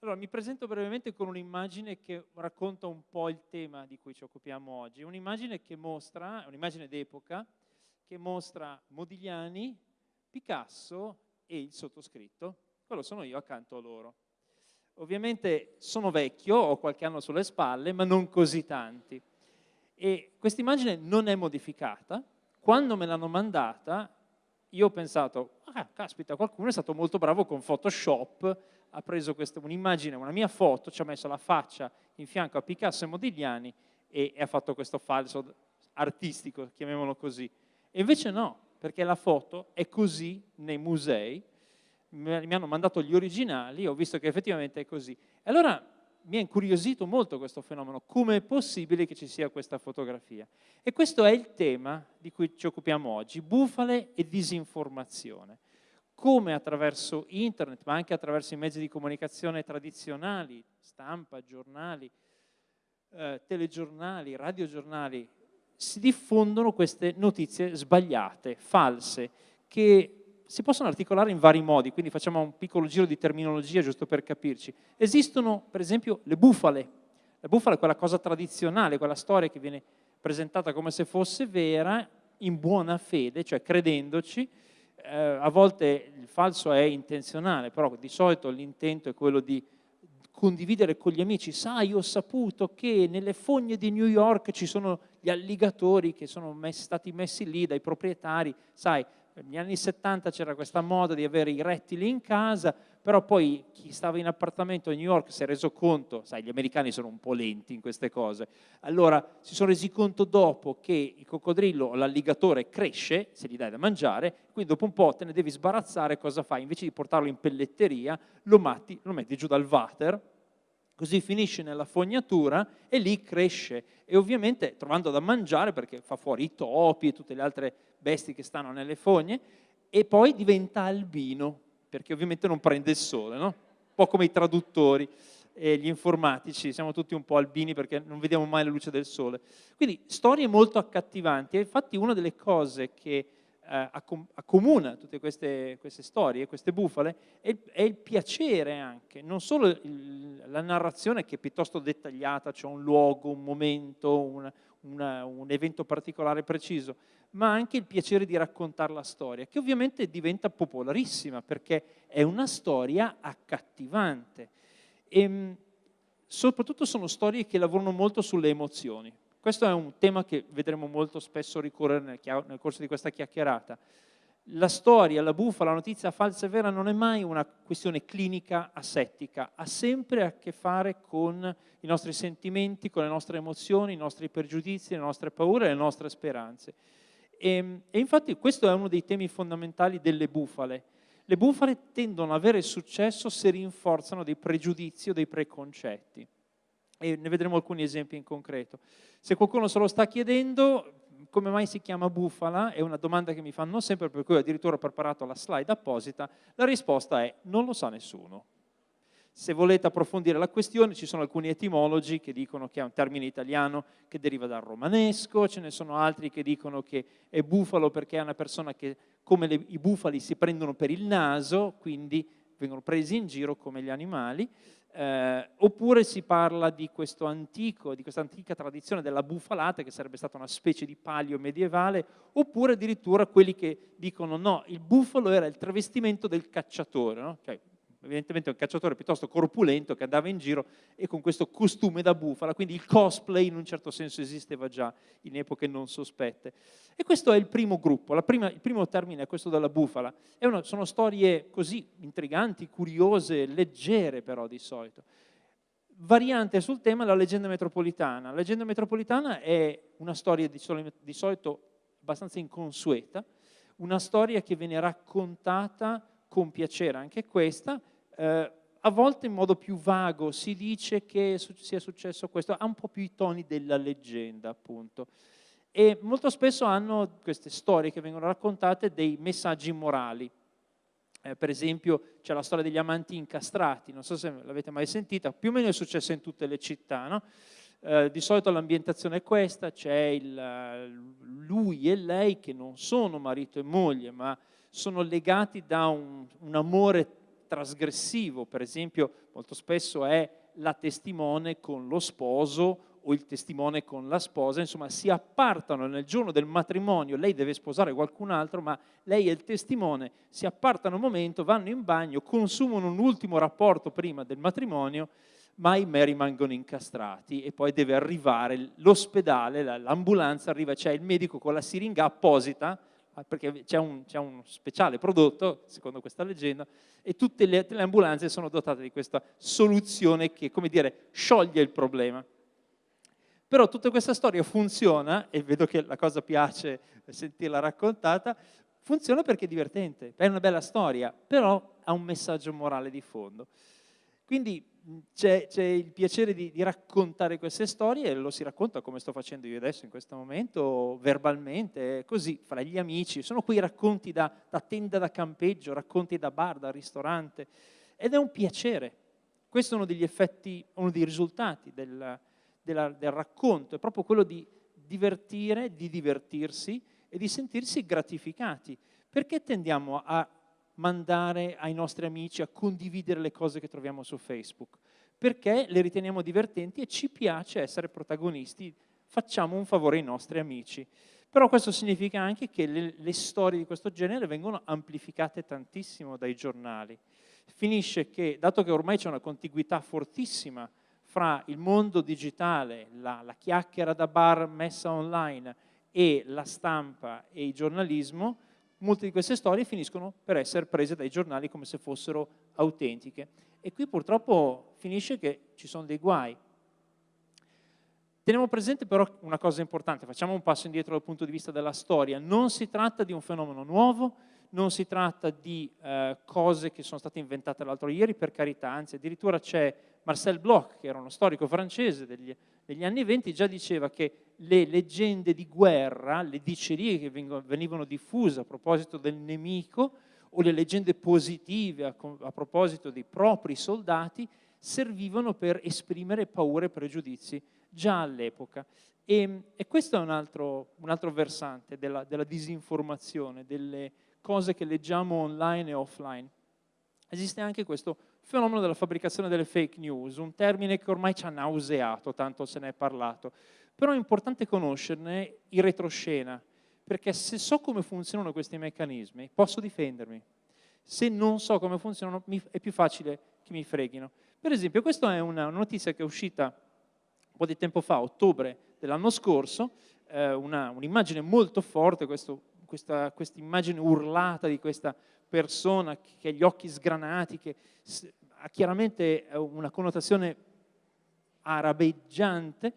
Allora, mi presento brevemente con un'immagine che racconta un po' il tema di cui ci occupiamo oggi. Un'immagine che mostra, un'immagine d'epoca, che mostra Modigliani, Picasso e il sottoscritto. Quello sono io accanto a loro. Ovviamente sono vecchio, ho qualche anno sulle spalle, ma non così tanti. E questa immagine non è modificata. Quando me l'hanno mandata, io ho pensato, ah, caspita, qualcuno è stato molto bravo con Photoshop ha preso un'immagine, una mia foto, ci ha messo la faccia in fianco a Picasso e Modigliani e, e ha fatto questo falso artistico, chiamiamolo così. E invece no, perché la foto è così nei musei, mi hanno mandato gli originali, ho visto che effettivamente è così. E allora mi ha incuriosito molto questo fenomeno, come è possibile che ci sia questa fotografia? E questo è il tema di cui ci occupiamo oggi, bufale e disinformazione come attraverso internet, ma anche attraverso i mezzi di comunicazione tradizionali, stampa, giornali, eh, telegiornali, radiogiornali, si diffondono queste notizie sbagliate, false, che si possono articolare in vari modi, quindi facciamo un piccolo giro di terminologia giusto per capirci. Esistono per esempio le bufale, la bufala è quella cosa tradizionale, quella storia che viene presentata come se fosse vera, in buona fede, cioè credendoci, eh, a volte il falso è intenzionale, però di solito l'intento è quello di condividere con gli amici, sai ho saputo che nelle fogne di New York ci sono gli alligatori che sono messi, stati messi lì dai proprietari, sai negli anni 70 c'era questa moda di avere i rettili in casa, però poi chi stava in appartamento a New York si è reso conto, sai gli americani sono un po' lenti in queste cose, allora si sono resi conto dopo che il coccodrillo o l'alligatore cresce, se gli dai da mangiare, quindi dopo un po' te ne devi sbarazzare, cosa fai? Invece di portarlo in pelletteria lo, matti, lo metti giù dal water, così finisce nella fognatura e lì cresce e ovviamente trovando da mangiare perché fa fuori i topi e tutte le altre bestie che stanno nelle fogne e poi diventa albino perché ovviamente non prende il sole, no? un po' come i traduttori e gli informatici, siamo tutti un po' albini perché non vediamo mai la luce del sole. Quindi storie molto accattivanti e infatti una delle cose che eh, accomuna tutte queste, queste, storie, queste bufale, è è il piacere anche, non solo il, la narrazione che è piuttosto dettagliata, cioè un luogo, un momento, una, una, un evento particolare preciso, ma anche il piacere di raccontare la storia, che ovviamente diventa popolarissima perché è una storia accattivante. E, ehm, soprattutto sono storie che lavorano molto sulle emozioni. Questo è un tema che vedremo molto spesso ricorrere nel, nel corso di questa chiacchierata. La storia, la buffa, la notizia falsa e vera non è mai una questione clinica asettica, ha sempre a che fare con i nostri sentimenti, con le nostre emozioni, i nostri pregiudizi, le nostre paure e le nostre speranze. E, e infatti questo è uno dei temi fondamentali delle bufale. Le bufale tendono ad avere successo se rinforzano dei pregiudizi o dei preconcetti e ne vedremo alcuni esempi in concreto. Se qualcuno se lo sta chiedendo, come mai si chiama bufala? È una domanda che mi fanno sempre, per cui ho addirittura preparato la slide apposita. La risposta è non lo sa nessuno. Se volete approfondire la questione, ci sono alcuni etimologi che dicono che è un termine italiano che deriva dal romanesco, ce ne sono altri che dicono che è bufalo perché è una persona che, come le, i bufali, si prendono per il naso, quindi vengono presi in giro come gli animali eh, oppure si parla di, antico, di questa antica tradizione della bufalata, che sarebbe stata una specie di palio medievale, oppure addirittura quelli che dicono no, il bufalo era il travestimento del cacciatore, no? cioè evidentemente un cacciatore piuttosto corpulento che andava in giro e con questo costume da bufala, quindi il cosplay in un certo senso esisteva già in epoche non sospette. E questo è il primo gruppo, prima, il primo termine è questo della bufala. Una, sono storie così intriganti, curiose, leggere però di solito. Variante sul tema la leggenda metropolitana. La leggenda metropolitana è una storia di solito, di solito abbastanza inconsueta, una storia che viene raccontata con piacere anche questa, eh, a volte in modo più vago si dice che sia successo questo, ha un po' più i toni della leggenda appunto. E molto spesso hanno queste storie che vengono raccontate dei messaggi morali. Eh, per esempio c'è la storia degli amanti incastrati, non so se l'avete mai sentita, più o meno è successa in tutte le città, no? eh, di solito l'ambientazione è questa, c'è lui e lei che non sono marito e moglie, ma sono legati da un, un amore trasgressivo, per esempio molto spesso è la testimone con lo sposo o il testimone con la sposa, insomma si appartano nel giorno del matrimonio, lei deve sposare qualcun altro, ma lei e il testimone si appartano un momento, vanno in bagno, consumano un ultimo rapporto prima del matrimonio, ma ahimè rimangono incastrati. E poi deve arrivare l'ospedale, l'ambulanza arriva, c'è il medico con la siringa apposita, perché c'è un, un, speciale prodotto, secondo questa leggenda, e tutte le, le ambulanze sono dotate di questa soluzione che, come dire, scioglie il problema. Però tutta questa storia funziona, e vedo che la cosa piace sentirla raccontata, funziona perché è divertente, è una bella storia, però ha un messaggio morale di fondo. Quindi c'è, il piacere di, di, raccontare queste storie e lo si racconta come sto facendo io adesso in questo momento, verbalmente, così, fra gli amici. Sono quei racconti da, da tenda da campeggio, racconti da bar, da ristorante, ed è un piacere. Questo è uno degli effetti, uno dei risultati del, della, del racconto, è proprio quello di divertire, di divertirsi e di sentirsi gratificati. Perché tendiamo a mandare ai nostri amici, a condividere le cose che troviamo su Facebook? Perché le riteniamo divertenti e ci piace essere protagonisti, facciamo un favore ai nostri amici. Però questo significa anche che le, le storie di questo genere vengono amplificate tantissimo dai giornali. Finisce che, dato che ormai c'è una contiguità fortissima fra il mondo digitale, la, la chiacchiera da bar messa online e la stampa e il giornalismo, molte di queste storie finiscono per essere prese dai giornali come se fossero autentiche. E qui purtroppo finisce che ci sono dei guai. Teniamo presente però una cosa importante, facciamo un passo indietro dal punto di vista della storia. Non si tratta di un fenomeno nuovo, non si tratta di eh, cose che sono state inventate l'altro ieri, per carità, anzi addirittura c'è Marcel Bloch, che era uno storico francese degli, degli anni venti, già diceva che le leggende di guerra, le dicerie che venivano diffuse a proposito del nemico o le leggende positive a, a proposito dei propri soldati servivano per esprimere paure e pregiudizi già all'epoca. E, e, questo è un altro, un altro versante della, della disinformazione, delle cose che leggiamo online e offline. Esiste anche questo fenomeno della fabbricazione delle fake news, un termine che ormai ci ha nauseato, tanto se ne è parlato. Però è importante conoscerne il retroscena, perché se so come funzionano questi meccanismi, posso difendermi. Se non so come funzionano, è più facile che mi freghino. Per esempio, questa è una notizia che è uscita un po' di tempo fa, ottobre dell'anno scorso, eh, un'immagine molto forte, questo questa immagine urlata di questa persona che ha gli occhi sgranati, che ha chiaramente una connotazione arabeggiante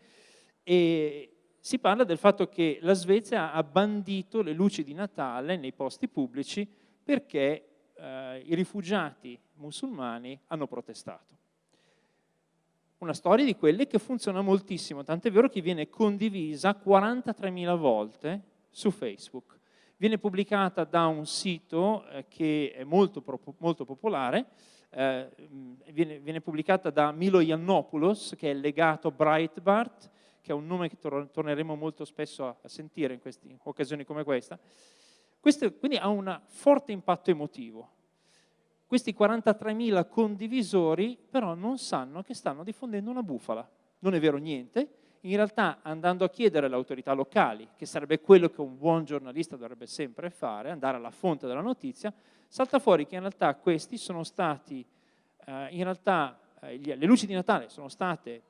e si parla del fatto che la Svezia ha bandito le luci di Natale nei posti pubblici perché eh, i rifugiati musulmani hanno protestato. Una storia di quelle che funziona moltissimo, tant'è vero che viene condivisa 43.000 volte su Facebook viene pubblicata da un sito eh, che è molto, molto popolare, eh, viene, viene, pubblicata da Milo Yiannopoulos, che è legato a Breitbart, che è un nome che tor torneremo molto spesso a, a sentire in, questi, occasioni come questa. Questo quindi ha un forte impatto emotivo. Questi 43.000 condivisori però non sanno che stanno diffondendo una bufala. Non è vero niente, in realtà andando a chiedere alle autorità locali, che sarebbe quello che un buon giornalista dovrebbe sempre fare, andare alla fonte della notizia, salta fuori che in realtà questi sono stati, eh, in realtà eh, le luci di Natale sono state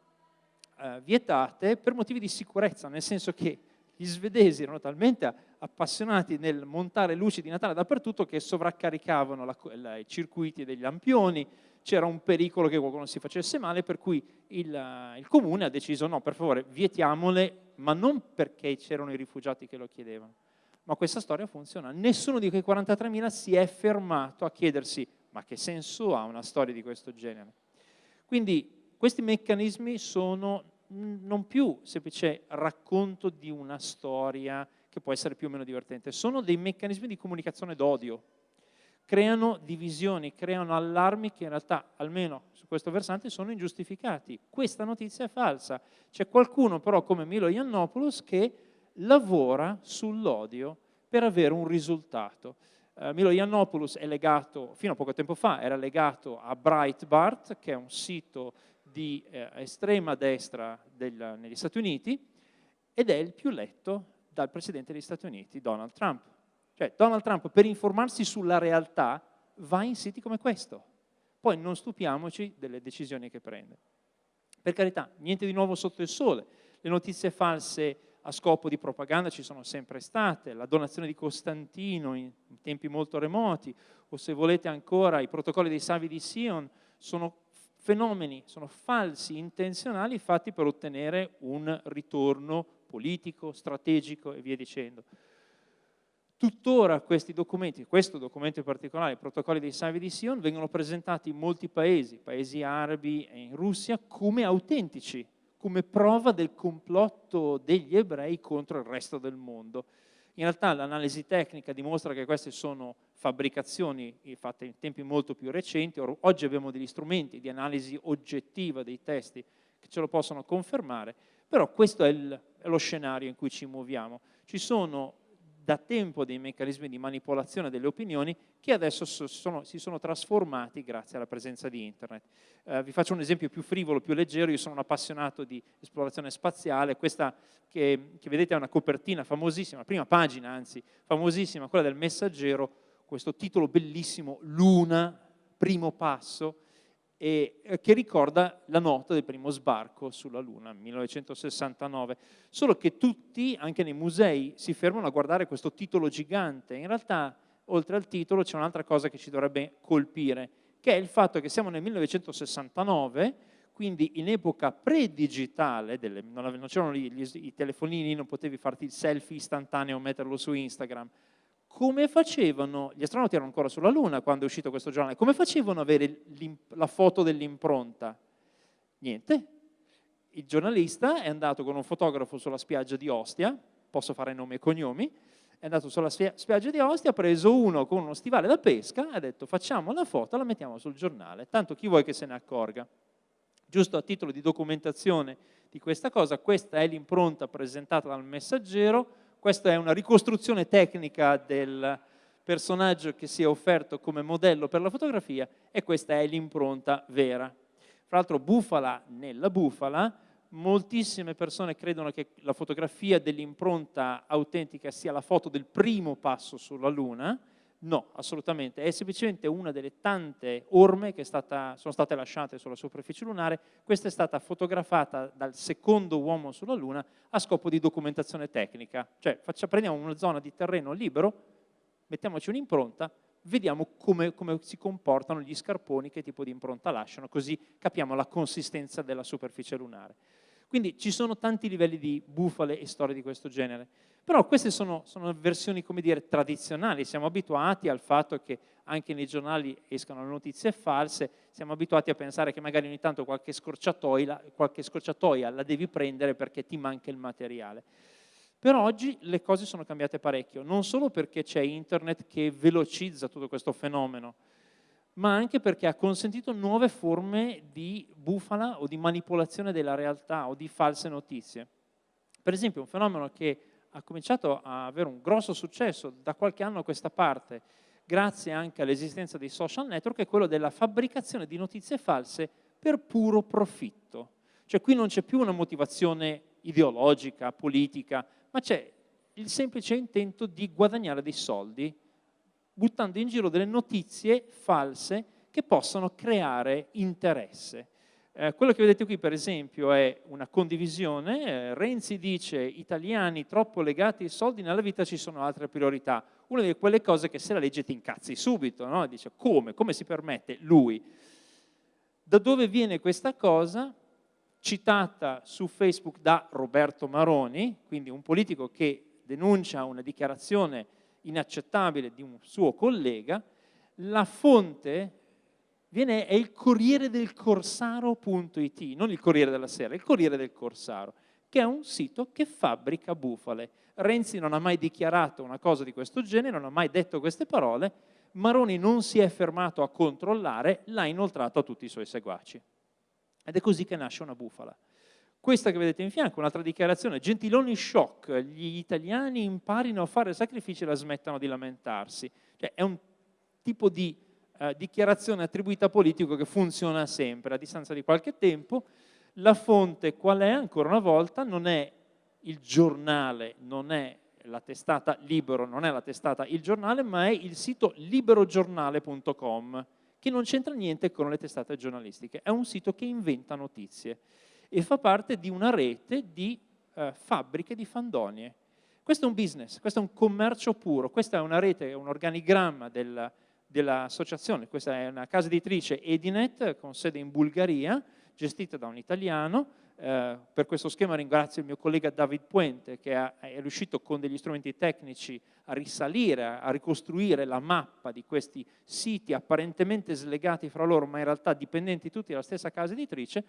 eh, vietate per motivi di sicurezza, nel senso che gli svedesi erano talmente appassionati nel montare luci di Natale dappertutto che sovraccaricavano la, la, i circuiti degli lampioni, c'era un pericolo che qualcuno si facesse male, per cui il, il comune ha deciso no, per favore, vietiamole, ma non perché c'erano i rifugiati che lo chiedevano. Ma questa storia funziona. Nessuno di quei 43.000 si è fermato a chiedersi ma che senso ha una storia di questo genere? Quindi questi meccanismi sono non più semplice racconto di una storia che può essere più o meno divertente, sono dei meccanismi di comunicazione d'odio, creano divisioni, creano allarmi che in realtà, almeno su questo versante, sono ingiustificati. Questa notizia è falsa. C'è qualcuno però come Milo Yiannopoulos che lavora sull'odio per avere un risultato. Uh, Milo Yiannopoulos è legato, fino a poco tempo fa, era legato a Breitbart, che è un sito di eh, estrema destra del, negli Stati Uniti, ed è il più letto dal Presidente degli Stati Uniti, Donald Trump. Cioè, Donald Trump, per informarsi sulla realtà, va in siti come questo. Poi non stupiamoci delle decisioni che prende. Per carità, niente di nuovo sotto il sole. Le notizie false a scopo di propaganda ci sono sempre state, la donazione di Costantino in tempi molto remoti, o se volete ancora i protocolli dei Savi di Sion, sono fenomeni, sono falsi, intenzionali, fatti per ottenere un ritorno politico, strategico e via dicendo. Tuttora questi documenti, questo documento in particolare, i protocolli dei Savi di Sion, vengono presentati in molti paesi, paesi arabi e in Russia, come autentici, come prova del complotto degli ebrei contro il resto del mondo. In realtà l'analisi tecnica dimostra che queste sono fabbricazioni fatte in tempi molto più recenti, oggi abbiamo degli strumenti di analisi oggettiva dei testi che ce lo possono confermare, però questo è, il, è lo scenario in cui ci muoviamo. Ci sono da tempo dei meccanismi di manipolazione delle opinioni che adesso sono, si sono trasformati grazie alla presenza di internet. Eh, vi faccio un esempio più frivolo, più leggero, io sono un appassionato di esplorazione spaziale, questa che, che vedete è una copertina famosissima, la prima pagina anzi, famosissima, quella del messaggero, questo titolo bellissimo, Luna, primo passo, e eh, che ricorda la nota del primo sbarco sulla Luna, 1969. Solo che tutti, anche nei musei, si fermano a guardare questo titolo gigante. In realtà, oltre al titolo, c'è un'altra cosa che ci dovrebbe colpire, che è il fatto che siamo nel 1969, quindi in epoca pre-digitale, non c'erano i telefonini, non potevi farti il selfie istantaneo o metterlo su Instagram, come facevano, gli astronauti erano ancora sulla Luna quando è uscito questo giornale, come facevano ad avere la foto dell'impronta? Niente. Il giornalista è andato con un fotografo sulla spiaggia di Ostia, posso fare nomi e cognomi, è andato sulla spiaggia di Ostia, ha preso uno con uno stivale da pesca ha detto facciamo la foto, la mettiamo sul giornale, tanto chi vuoi che se ne accorga. Giusto a titolo di documentazione di questa cosa, questa è l'impronta presentata dal messaggero, questa è una ricostruzione tecnica del personaggio che si è offerto come modello per la fotografia e questa è l'impronta vera. Fra l'altro bufala nella bufala, moltissime persone credono che la fotografia dell'impronta autentica sia la foto del primo passo sulla Luna, No, assolutamente, è semplicemente una delle tante orme che stata, sono state lasciate sulla superficie lunare, questa è stata fotografata dal secondo uomo sulla Luna a scopo di documentazione tecnica, cioè faccia, prendiamo una zona di terreno libero, mettiamoci un'impronta, vediamo come, come si comportano gli scarponi, che tipo di impronta lasciano, così capiamo la consistenza della superficie lunare. Quindi ci sono tanti livelli di bufale e storie di questo genere. Però queste sono, sono versioni, come dire, tradizionali, siamo abituati al fatto che anche nei giornali escano notizie false, siamo abituati a pensare che magari ogni tanto qualche scorciatoia, qualche scorciatoia la devi prendere perché ti manca il materiale. Però oggi le cose sono cambiate parecchio, non solo perché c'è internet che velocizza tutto questo fenomeno, ma anche perché ha consentito nuove forme di bufala o di manipolazione della realtà o di false notizie. Per esempio un fenomeno che ha cominciato a avere un grosso successo da qualche anno a questa parte, grazie anche all'esistenza dei social network, è quello della fabbricazione di notizie false per puro profitto. Cioè qui non c'è più una motivazione ideologica, politica, ma c'è il semplice intento di guadagnare dei soldi buttando in giro delle notizie false che possono creare interesse. Eh, quello che vedete qui per esempio è una condivisione, eh, Renzi dice italiani troppo legati ai soldi, nella vita ci sono altre priorità, una di quelle cose che se la legge ti incazzi subito, no? dice come, come si permette lui? Da dove viene questa cosa? Citata su Facebook da Roberto Maroni, quindi un politico che denuncia una dichiarazione inaccettabile di un suo collega, la fonte viene, è il Corriere del Corsaro.it, non il Corriere della Sera, il Corriere del Corsaro, che è un sito che fabbrica bufale. Renzi non ha mai dichiarato una cosa di questo genere, non ha mai detto queste parole, Maroni non si è fermato a controllare, l'ha inoltrato a tutti i suoi seguaci. Ed è così che nasce una bufala. Questa che vedete in fianco, un'altra dichiarazione, Gentiloni shock, gli italiani imparino a fare sacrifici e la smettano di lamentarsi. Cioè, è un tipo di eh, dichiarazione attribuita a politico che funziona sempre, a distanza di qualche tempo. La fonte qual è? Ancora una volta non è il giornale, non è la testata Libero, non è la testata Il Giornale, ma è il sito liberogiornale.com, che non c'entra niente con le testate giornalistiche, è un sito che inventa notizie e fa parte di una rete di eh, fabbriche di fandonie. Questo è un business, questo è un commercio puro, questa è una rete, un organigramma del, dell'associazione, questa è una casa editrice Edinet con sede in Bulgaria, gestita da un italiano, eh, per questo schema ringrazio il mio collega David Puente che ha, è riuscito con degli strumenti tecnici a risalire, a ricostruire la mappa di questi siti apparentemente slegati fra loro ma in realtà dipendenti tutti dalla stessa casa editrice.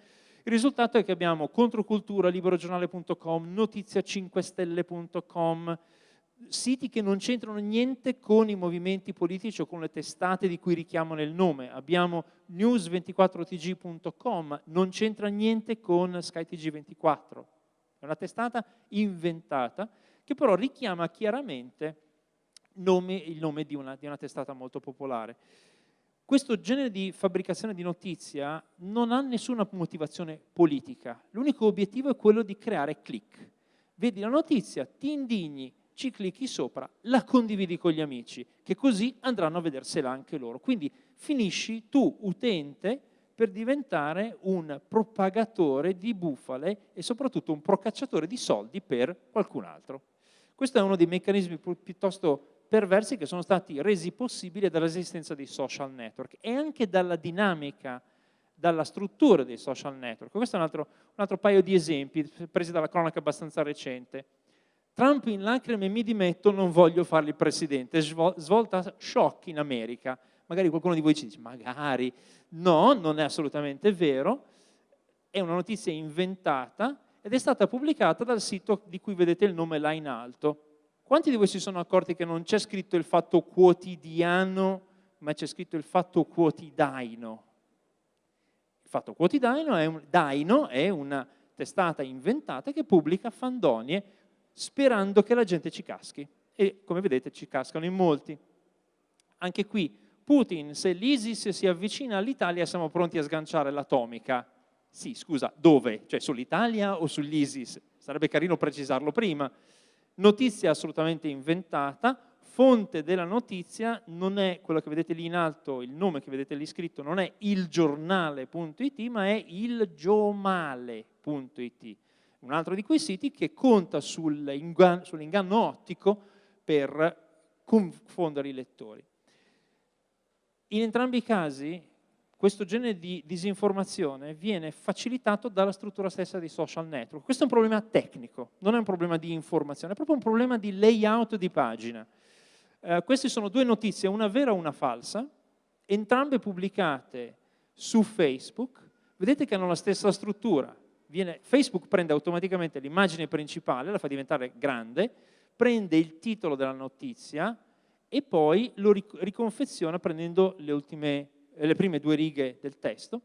Il risultato è che abbiamo controcultura, liberogiornale.com, notizia5stelle.com, siti che non c'entrano niente con i movimenti politici o con le testate di cui richiamano il nome. Abbiamo news24tg.com, non c'entra niente con SkyTG24. È una testata inventata che però richiama chiaramente nome, il nome di una, di una testata molto popolare. Questo genere di fabbricazione di notizia non ha nessuna motivazione politica, l'unico obiettivo è quello di creare click. Vedi la notizia, ti indigni, ci clicchi sopra, la condividi con gli amici, che così andranno a vedersela anche loro. Quindi finisci tu, utente, per diventare un propagatore di bufale e soprattutto un procacciatore di soldi per qualcun altro. Questo è uno dei meccanismi piuttosto perversi che sono stati resi possibili dall'esistenza dei social network e anche dalla dinamica, dalla struttura dei social network. Questo è un altro, un altro paio di esempi presi dalla cronaca abbastanza recente. Trump in lacrime mi dimetto, non voglio fargli il presidente, svolta shock in America. Magari qualcuno di voi ci dice, magari. No, non è assolutamente vero, è una notizia inventata ed è stata pubblicata dal sito di cui vedete il nome là in alto. Quanti di voi si sono accorti che non c'è scritto il fatto quotidiano, ma c'è scritto il fatto quotidaino? Il fatto quotidiano è, un, è una testata inventata che pubblica fandonie sperando che la gente ci caschi. E come vedete ci cascano in molti. Anche qui, Putin, se l'ISIS si avvicina all'Italia siamo pronti a sganciare l'atomica. Sì, scusa, dove? Cioè sull'Italia o sull'ISIS? Sarebbe carino precisarlo prima notizia assolutamente inventata, fonte della notizia non è quello che vedete lì in alto, il nome che vedete lì scritto non è ilgiornale.it ma è ilgiomale.it, un altro di quei siti che conta sull'inganno sull ottico per confondere i lettori. In entrambi i casi questo genere di disinformazione viene facilitato dalla struttura stessa dei social network. Questo è un problema tecnico, non è un problema di informazione, è proprio un problema di layout di pagina. Eh, queste sono due notizie, una vera e una falsa, entrambe pubblicate su Facebook. Vedete che hanno la stessa struttura. Viene, Facebook prende automaticamente l'immagine principale, la fa diventare grande, prende il titolo della notizia e poi lo riconfeziona prendendo le ultime eh, le prime due righe del testo,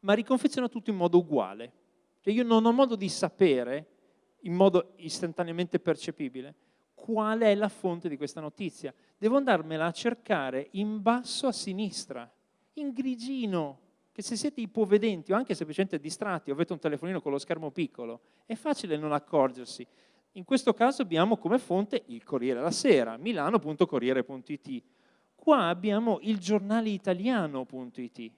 ma riconfeziona tutto in modo uguale. Cioè io non ho modo di sapere, in modo istantaneamente percepibile, qual è la fonte di questa notizia. Devo andarmela a cercare in basso a sinistra, in grigino, che se siete ipovedenti o anche semplicemente distratti o avete un telefonino con lo schermo piccolo, è facile non accorgersi. In questo caso abbiamo come fonte il Corriere la Sera, milano.corriere.it, Qua abbiamo il giornale italiano.it.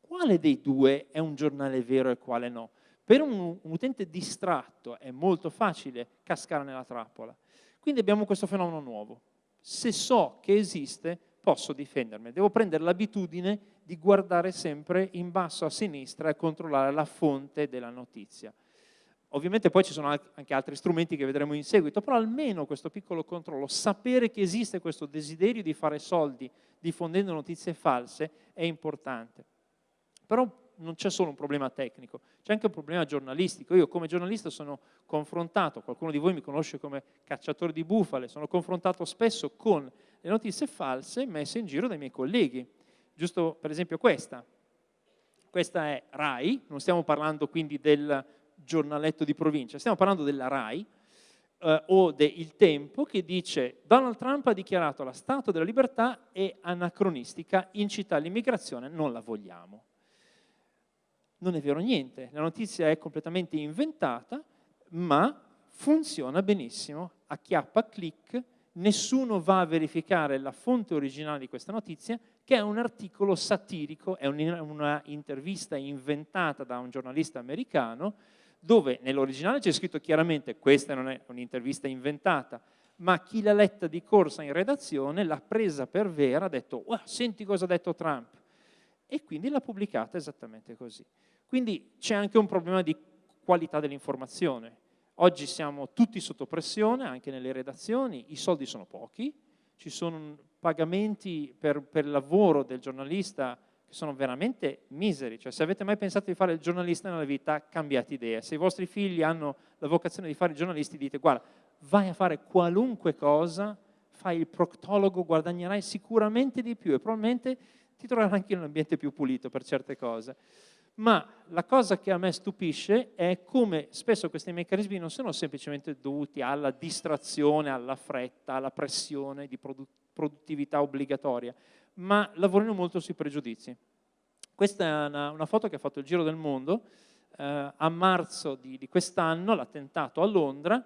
Quale dei due è un giornale vero e quale no? Per un, un utente distratto è molto facile cascare nella trappola. Quindi abbiamo questo fenomeno nuovo. Se so che esiste, posso difendermi. Devo prendere l'abitudine di guardare sempre in basso a sinistra e controllare la fonte della notizia. Ovviamente poi ci sono anche altri strumenti che vedremo in seguito, però almeno questo piccolo controllo, sapere che esiste questo desiderio di fare soldi diffondendo notizie false è importante. Però non c'è solo un problema tecnico, c'è anche un problema giornalistico. Io come giornalista sono confrontato, qualcuno di voi mi conosce come cacciatore di bufale, sono confrontato spesso con le notizie false messe in giro dai miei colleghi. Giusto per esempio questa. Questa è RAI, non stiamo parlando quindi del giornaletto di provincia, stiamo parlando della RAI eh, o del Tempo che dice Donald Trump ha dichiarato la Stato della libertà è anacronistica, incita all'immigrazione, non la vogliamo. Non è vero niente, la notizia è completamente inventata, ma funziona benissimo, acchiappa click, nessuno va a verificare la fonte originale di questa notizia, che è un articolo satirico, è una intervista inventata da un giornalista americano, dove nell'originale c'è scritto chiaramente questa non è un'intervista inventata, ma chi l'ha letta di corsa in redazione l'ha presa per vera, ha detto oh, senti cosa ha detto Trump, e quindi l'ha pubblicata esattamente così. Quindi c'è anche un problema di qualità dell'informazione. Oggi siamo tutti sotto pressione, anche nelle redazioni, i soldi sono pochi, ci sono pagamenti per, per lavoro del giornalista che sono veramente miseri, cioè se avete mai pensato di fare il giornalista nella vita, cambiate idea. Se i vostri figli hanno la vocazione di fare i giornalisti, dite guarda, vai a fare qualunque cosa, fai il proctologo, guadagnerai sicuramente di più e probabilmente ti troverai anche in un ambiente più pulito per certe cose ma la cosa che a me stupisce è come spesso questi meccanismi non sono semplicemente dovuti alla distrazione, alla fretta, alla pressione di produttività obbligatoria, ma lavorino molto sui pregiudizi. Questa è una, una foto che ha fatto il giro del mondo, eh, a marzo di, di quest'anno, l'attentato a Londra,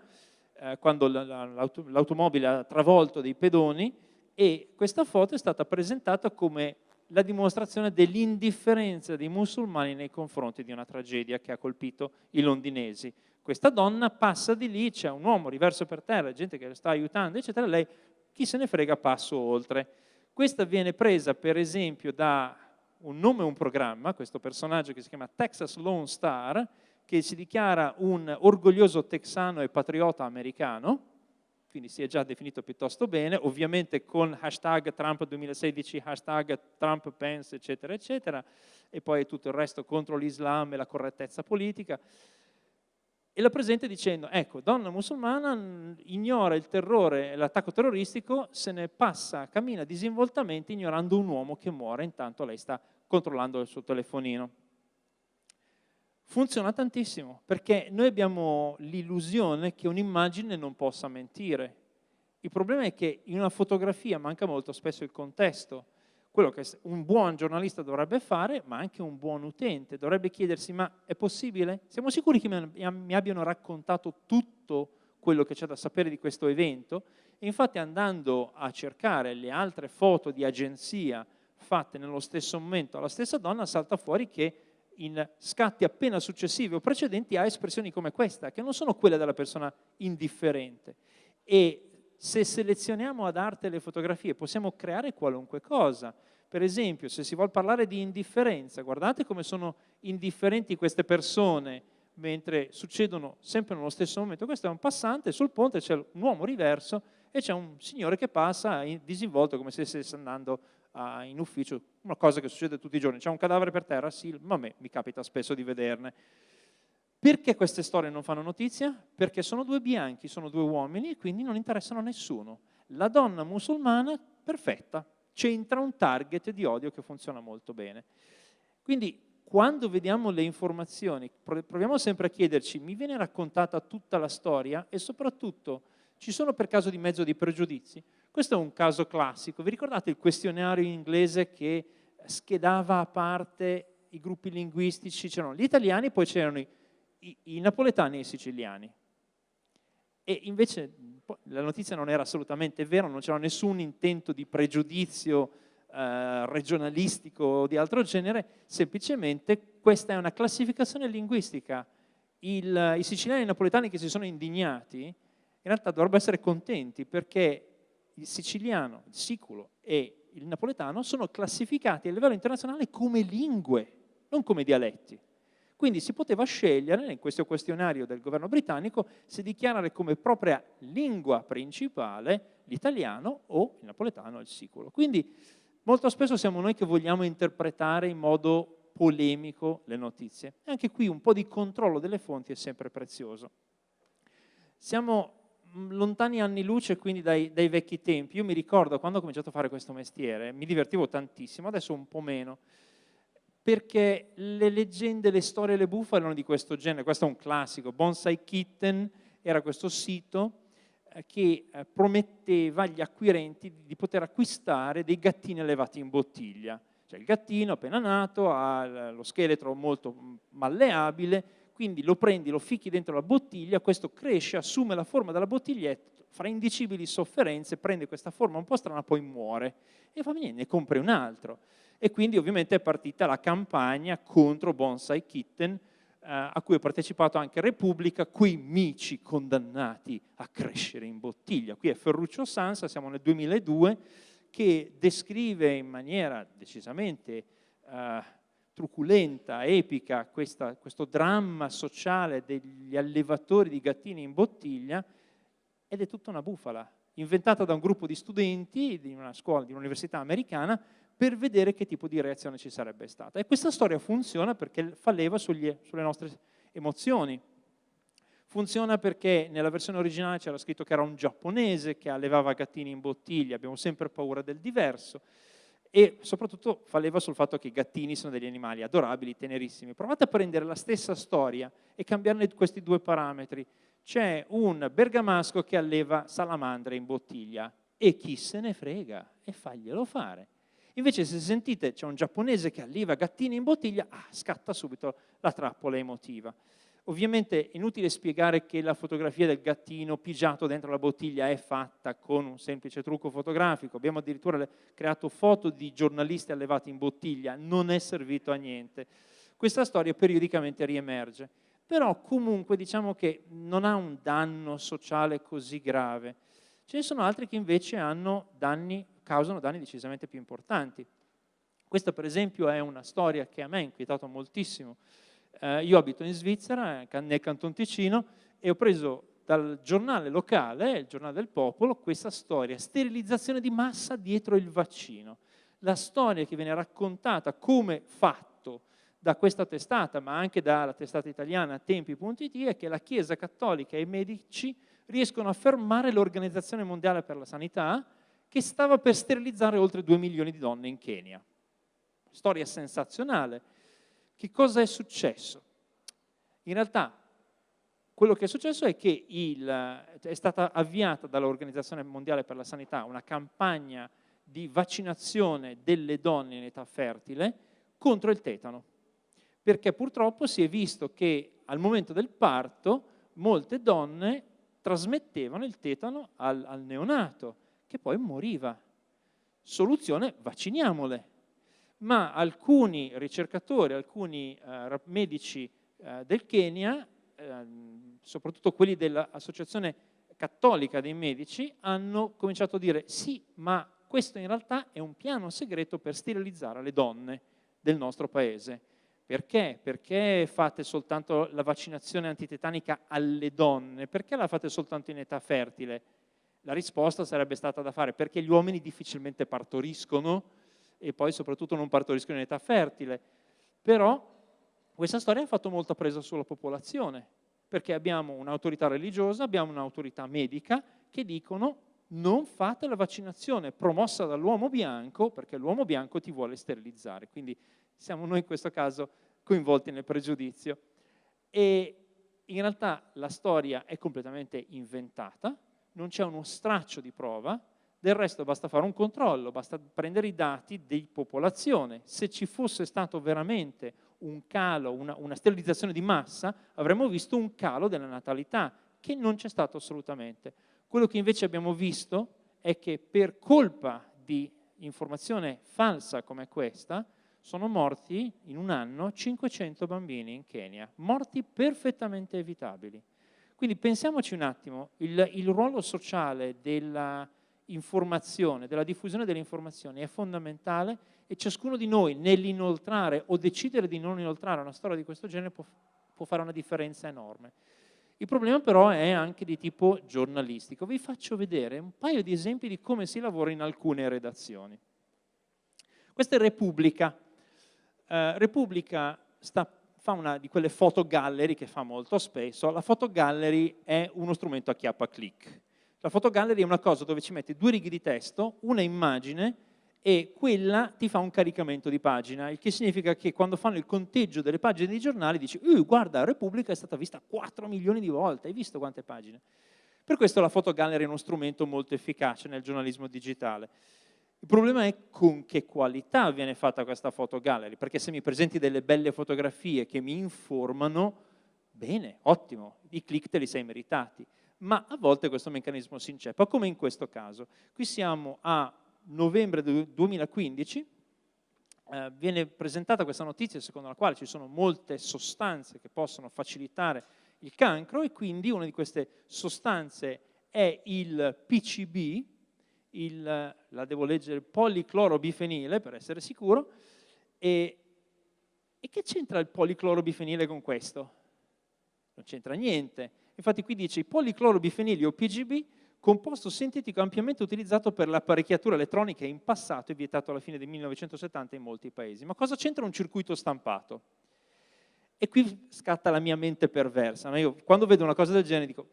eh, quando l'automobile ha travolto dei pedoni, e questa foto è stata presentata come la dimostrazione dell'indifferenza dei musulmani nei confronti di una tragedia che ha colpito i londinesi. Questa donna passa di lì, c'è un uomo riverso per terra, gente che la sta aiutando, eccetera, lei chi se ne frega passo oltre. Questa viene presa per esempio da un nome e un programma, questo personaggio che si chiama Texas Lone Star, che si dichiara un orgoglioso texano e patriota americano, quindi si è già definito piuttosto bene, ovviamente con hashtag Trump 2016, hashtag Trump Pence, eccetera, eccetera, e poi tutto il resto contro l'Islam e la correttezza politica. E la presente dicendo, ecco, donna musulmana ignora il terrore l'attacco terroristico, se ne passa, cammina disinvoltamente ignorando un uomo che muore, intanto lei sta controllando il suo telefonino funziona tantissimo, perché noi abbiamo l'illusione che un'immagine non possa mentire. Il problema è che in una fotografia manca molto spesso il contesto, quello che un buon giornalista dovrebbe fare, ma anche un buon utente. Dovrebbe chiedersi, ma è possibile? Siamo sicuri che mi abbiano raccontato tutto quello che c'è da sapere di questo evento? E infatti andando a cercare le altre foto di agenzia fatte nello stesso momento alla stessa donna, salta fuori che in scatti appena successivi o precedenti ha espressioni come questa, che non sono quelle della persona indifferente. E se selezioniamo ad arte le fotografie possiamo creare qualunque cosa. Per esempio, se si vuole parlare di indifferenza, guardate come sono indifferenti queste persone mentre succedono sempre nello stesso momento. Questo è un passante, sul ponte c'è un uomo riverso e c'è un signore che passa disinvolto come se stesse andando in ufficio, una cosa che succede tutti i giorni, c'è un cadavere per terra, sì, ma a me mi capita spesso di vederne. Perché queste storie non fanno notizia? Perché sono due bianchi, sono due uomini e quindi non interessano a nessuno. La donna musulmana, perfetta, c'entra un target di odio che funziona molto bene. Quindi quando vediamo le informazioni, proviamo sempre a chiederci, mi viene raccontata tutta la storia e soprattutto ci sono per caso di mezzo di pregiudizi? Questo è un caso classico. Vi ricordate il questionario in inglese che schedava a parte i gruppi linguistici? C'erano gli italiani, poi c'erano i, i, i napoletani e i siciliani. E invece la notizia non era assolutamente vera, non c'era nessun intento di pregiudizio eh, regionalistico o di altro genere, semplicemente questa è una classificazione linguistica. Il, I siciliani e i napoletani che si sono indignati in realtà dovrebbero essere contenti perché il siciliano, il siculo e il napoletano sono classificati a livello internazionale come lingue, non come dialetti. Quindi si poteva scegliere in questo questionario del governo britannico se dichiarare come propria lingua principale l'italiano o il napoletano o il siculo. Quindi molto spesso siamo noi che vogliamo interpretare in modo polemico le notizie. E anche qui un po' di controllo delle fonti è sempre prezioso. Siamo lontani anni luce quindi dai, dai, vecchi tempi. Io mi ricordo quando ho cominciato a fare questo mestiere, mi divertivo tantissimo, adesso un po' meno. perché le leggende, le storie, le bufale erano di questo genere. Questo è un classico. Bonsai Kitten era questo sito eh, che eh, prometteva agli acquirenti di poter acquistare dei gattini allevati in bottiglia. Cioè il gattino appena nato ha lo scheletro molto mm, malleabile, quindi lo prendi, lo ficchi dentro la bottiglia, questo cresce, assume la forma della bottiglietta, fra indicibili sofferenze prende questa forma un po' strana, poi muore. E fa niente, ne compri un altro. E quindi ovviamente è partita la campagna contro Bonsai Kitten, eh, a cui ha partecipato anche Repubblica, quei mici condannati a crescere in bottiglia. Qui è Ferruccio Sansa, siamo nel 2002, che descrive in maniera decisamente eh, truculenta, epica, questa, questo dramma sociale degli allevatori di gattini in bottiglia ed è tutta una bufala, inventata da un gruppo di studenti di una scuola, di un'università americana per vedere che tipo di reazione ci sarebbe stata. E questa storia funziona perché fa leva sugli, sulle nostre emozioni. Funziona perché nella versione originale c'era scritto che era un giapponese che allevava gattini in bottiglia, abbiamo sempre paura del diverso e soprattutto fa leva sul fatto che i gattini sono degli animali adorabili, tenerissimi. Provate a prendere la stessa storia e cambiarne questi due parametri. C'è un bergamasco che alleva salamandre in bottiglia e chi se ne frega e faglielo fare. Invece se sentite c'è un giapponese che alleva gattini in bottiglia, ah, scatta subito la trappola emotiva. Ovviamente è inutile spiegare che la fotografia del gattino pigiato dentro la bottiglia è fatta con un semplice trucco fotografico. Abbiamo addirittura creato foto di giornalisti allevati in bottiglia, non è servito a niente. Questa storia periodicamente riemerge, però comunque diciamo che non ha un danno sociale così grave. Ce ne sono altri che invece danni, causano danni decisamente più importanti. Questa per esempio è una storia che a me ha inquietato moltissimo, eh, io abito in Svizzera, nel Canton Ticino, e ho preso dal giornale locale, il giornale del popolo, questa storia, sterilizzazione di massa dietro il vaccino. La storia che viene raccontata come fatto da questa testata, ma anche dalla testata italiana tempi.it, è che la Chiesa Cattolica e i medici riescono a fermare l'Organizzazione Mondiale per la Sanità che stava per sterilizzare oltre 2 milioni di donne in Kenya. Storia sensazionale che cosa è successo? In realtà quello che è successo è che il, è stata avviata dall'Organizzazione Mondiale per la Sanità una campagna di vaccinazione delle donne in età fertile contro il tetano, perché purtroppo si è visto che al momento del parto molte donne trasmettevano il tetano al, al neonato, che poi moriva. Soluzione, vacciniamole ma alcuni ricercatori, alcuni eh, medici eh, del Kenya, eh, soprattutto quelli dell'Associazione Cattolica dei Medici, hanno cominciato a dire sì, ma questo in realtà è un piano segreto per sterilizzare le donne del nostro paese. Perché? Perché fate soltanto la vaccinazione antitetanica alle donne? Perché la fate soltanto in età fertile? La risposta sarebbe stata da fare perché gli uomini difficilmente partoriscono, e poi soprattutto non partoriscono in età fertile. Però questa storia ha fatto molta presa sulla popolazione, perché abbiamo un'autorità religiosa, abbiamo un'autorità medica che dicono non fate la vaccinazione promossa dall'uomo bianco perché l'uomo bianco ti vuole sterilizzare. Quindi siamo noi in questo caso coinvolti nel pregiudizio. E in realtà la storia è completamente inventata, non c'è uno straccio di prova, del resto basta fare un controllo, basta prendere i dati di popolazione. Se ci fosse stato veramente un calo, una, una sterilizzazione di massa, avremmo visto un calo della natalità, che non c'è stato assolutamente. Quello che invece abbiamo visto è che per colpa di informazione falsa come questa, sono morti in un anno 500 bambini in Kenya, morti perfettamente evitabili. Quindi pensiamoci un attimo, il, il ruolo sociale della, informazione, della diffusione delle informazioni è fondamentale e ciascuno di noi nell'inoltrare o decidere di non inoltrare una storia di questo genere può, può fare una differenza enorme. Il problema però è anche di tipo giornalistico. Vi faccio vedere un paio di esempi di come si lavora in alcune redazioni. Questa è Repubblica. Uh, Repubblica sta, fa una di quelle fotogallery che fa molto spesso. La fotogallery è uno strumento a chiappa click. La fotogallery è una cosa dove ci metti due righe di testo, una immagine e quella ti fa un caricamento di pagina, il che significa che quando fanno il conteggio delle pagine dei giornali dici uh, guarda, Repubblica è stata vista 4 milioni di volte, hai visto quante pagine? Per questo la fotogallery è uno strumento molto efficace nel giornalismo digitale. Il problema è con che qualità viene fatta questa fotogallery, perché se mi presenti delle belle fotografie che mi informano, bene, ottimo, i click te li sei meritati, ma a volte questo meccanismo si inceppa, come in questo caso. Qui siamo a novembre 2015 eh, viene presentata questa notizia secondo la quale ci sono molte sostanze che possono facilitare il cancro e quindi una di queste sostanze è il PCB, il, la devo leggere, policlorobifenile per essere sicuro, e, e che c'entra il policlorobifenile con questo? Non c'entra niente. Infatti qui dice i policlorobifenili o PGB composto sintetico ampiamente utilizzato per l'apparecchiatura elettronica in passato e vietato alla fine del 1970 in molti paesi. Ma cosa c'entra un circuito stampato? E qui scatta la mia mente perversa. No? Io quando vedo una cosa del genere dico,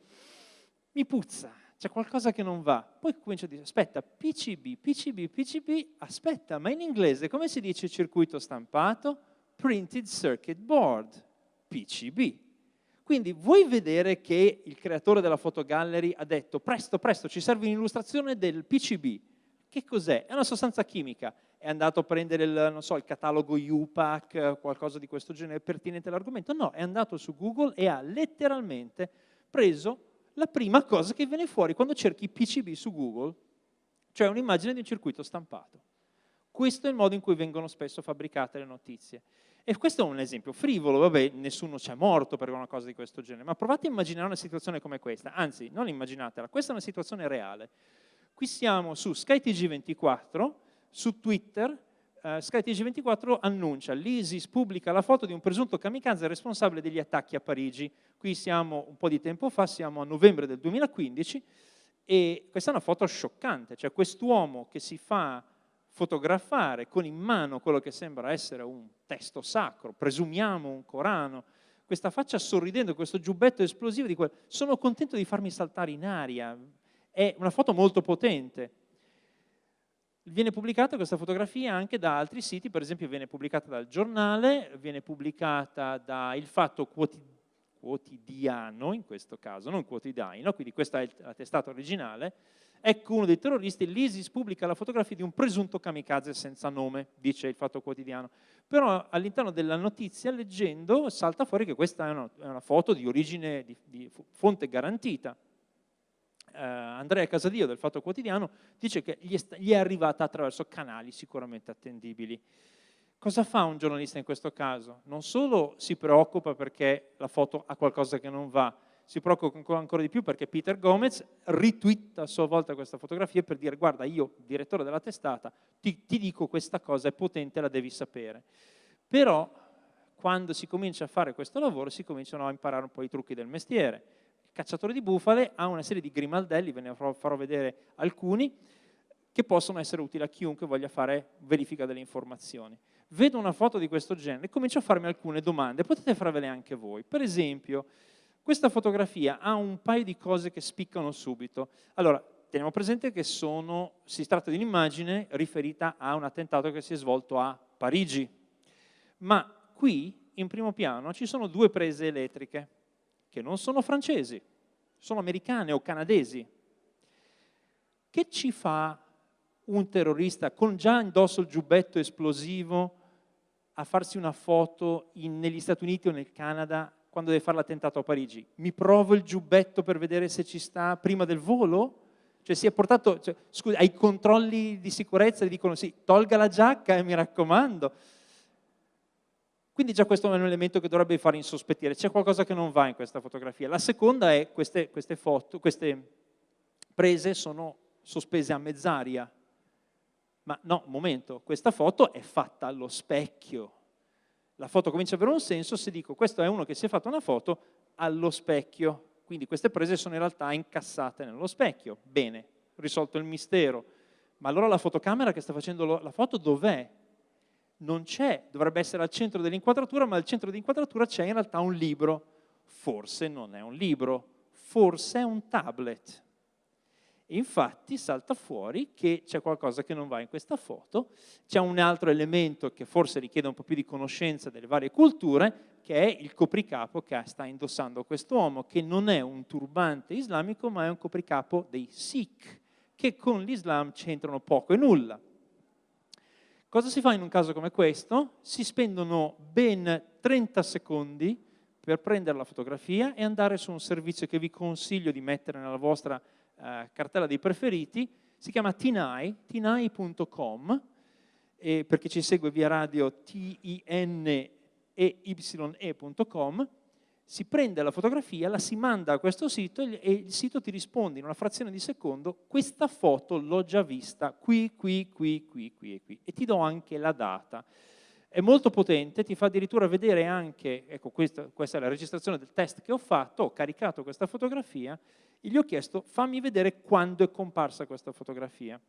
mi puzza, c'è qualcosa che non va. Poi comincio a dire, aspetta, PCB, PCB, PCB, aspetta, ma in inglese come si dice circuito stampato? Printed Circuit Board, PCB. Quindi vuoi vedere che il creatore della fotogallery ha detto presto, presto, ci serve un'illustrazione del PCB. Che cos'è? È una sostanza chimica. È andato a prendere il, so, il catalogo UPAC, qualcosa di questo genere pertinente all'argomento? No, è andato su Google e ha letteralmente preso la prima cosa che viene fuori quando cerchi PCB su Google, cioè un'immagine di un circuito stampato. Questo è il modo in cui vengono spesso fabbricate le notizie. E questo è un esempio frivolo, vabbè, nessuno ci è morto per una cosa di questo genere, ma provate a immaginare una situazione come questa, anzi, non immaginatela, questa è una situazione reale. Qui siamo su SkyTG24, su Twitter, uh, SkyTG24 annuncia, l'ISIS pubblica la foto di un presunto kamikaze responsabile degli attacchi a Parigi. Qui siamo un po' di tempo fa, siamo a novembre del 2015, e questa è una foto scioccante, cioè quest'uomo che si fa fotografare con in mano quello che sembra essere un testo sacro, presumiamo un Corano, questa faccia sorridendo, questo giubbetto esplosivo di quel, sono contento di farmi saltare in aria, è una foto molto potente. Viene pubblicata questa fotografia anche da altri siti, per esempio viene pubblicata dal giornale, viene pubblicata da Il Fatto Quotidiano, in questo caso, non quotidiano, quindi questa è la testata originale, Ecco uno dei terroristi, l'ISIS pubblica la fotografia di un presunto kamikaze senza nome, dice il Fatto Quotidiano. Però all'interno della notizia, leggendo, salta fuori che questa è una, è una foto di origine, di, di fonte garantita. Uh, Andrea Casadio del Fatto Quotidiano dice che gli è, gli è arrivata attraverso canali sicuramente attendibili. Cosa fa un giornalista in questo caso? Non solo si preoccupa perché la foto ha qualcosa che non va, si preoccupa ancora di più perché Peter Gomez ritwitta a sua volta questa fotografia per dire guarda io, direttore della testata, ti, ti dico questa cosa, è potente, la devi sapere. Però quando si comincia a fare questo lavoro si cominciano a imparare un po' i trucchi del mestiere. Il cacciatore di bufale ha una serie di grimaldelli, ve ne farò vedere alcuni, che possono essere utili a chiunque voglia fare verifica delle informazioni. Vedo una foto di questo genere e comincio a farmi alcune domande, potete farvele anche voi. Per esempio, questa fotografia ha un paio di cose che spiccano subito. Allora, teniamo presente che sono, si tratta di un'immagine riferita a un attentato che si è svolto a Parigi. Ma qui, in primo piano, ci sono due prese elettriche, che non sono francesi, sono americane o canadesi. Che ci fa un terrorista con già indosso il giubbetto esplosivo a farsi una foto in, negli Stati Uniti o nel Canada quando deve fare l'attentato a Parigi? Mi provo il giubbetto per vedere se ci sta prima del volo? Cioè si è portato, cioè, scusa, ai controlli di sicurezza gli dicono sì, tolga la giacca e eh, mi raccomando. Quindi già questo è un elemento che dovrebbe fare insospettire, c'è qualcosa che non va in questa fotografia. La seconda è queste, queste foto, queste prese sono sospese a mezz'aria. Ma no, momento, questa foto è fatta allo specchio, la foto comincia ad avere un senso se dico questo è uno che si è fatto una foto allo specchio, quindi queste prese sono in realtà incassate nello specchio. Bene, risolto il mistero. Ma allora la fotocamera che sta facendo la foto dov'è? Non c'è, dovrebbe essere al centro dell'inquadratura, ma al centro dell'inquadratura c'è in realtà un libro. Forse non è un libro, forse è un tablet. Infatti salta fuori che c'è qualcosa che non va in questa foto, c'è un altro elemento che forse richiede un po' più di conoscenza delle varie culture, che è il copricapo che sta indossando quest'uomo, che non è un turbante islamico, ma è un copricapo dei Sikh, che con l'Islam c'entrano poco e nulla. Cosa si fa in un caso come questo? Si spendono ben 30 secondi per prendere la fotografia e andare su un servizio che vi consiglio di mettere nella vostra eh, cartella dei preferiti, si chiama Tinai, tinai.com, e per chi ci segue via radio T-I-N-E-Y-E.com, si prende la fotografia, la si manda a questo sito e il sito ti risponde in una frazione di secondo questa foto l'ho già vista qui, qui, qui, qui, qui e qui e ti do anche la data. È molto potente, ti fa addirittura vedere anche, ecco questa, questa è la registrazione del test che ho fatto, ho caricato questa fotografia e gli ho chiesto fammi vedere quando è comparsa questa fotografia.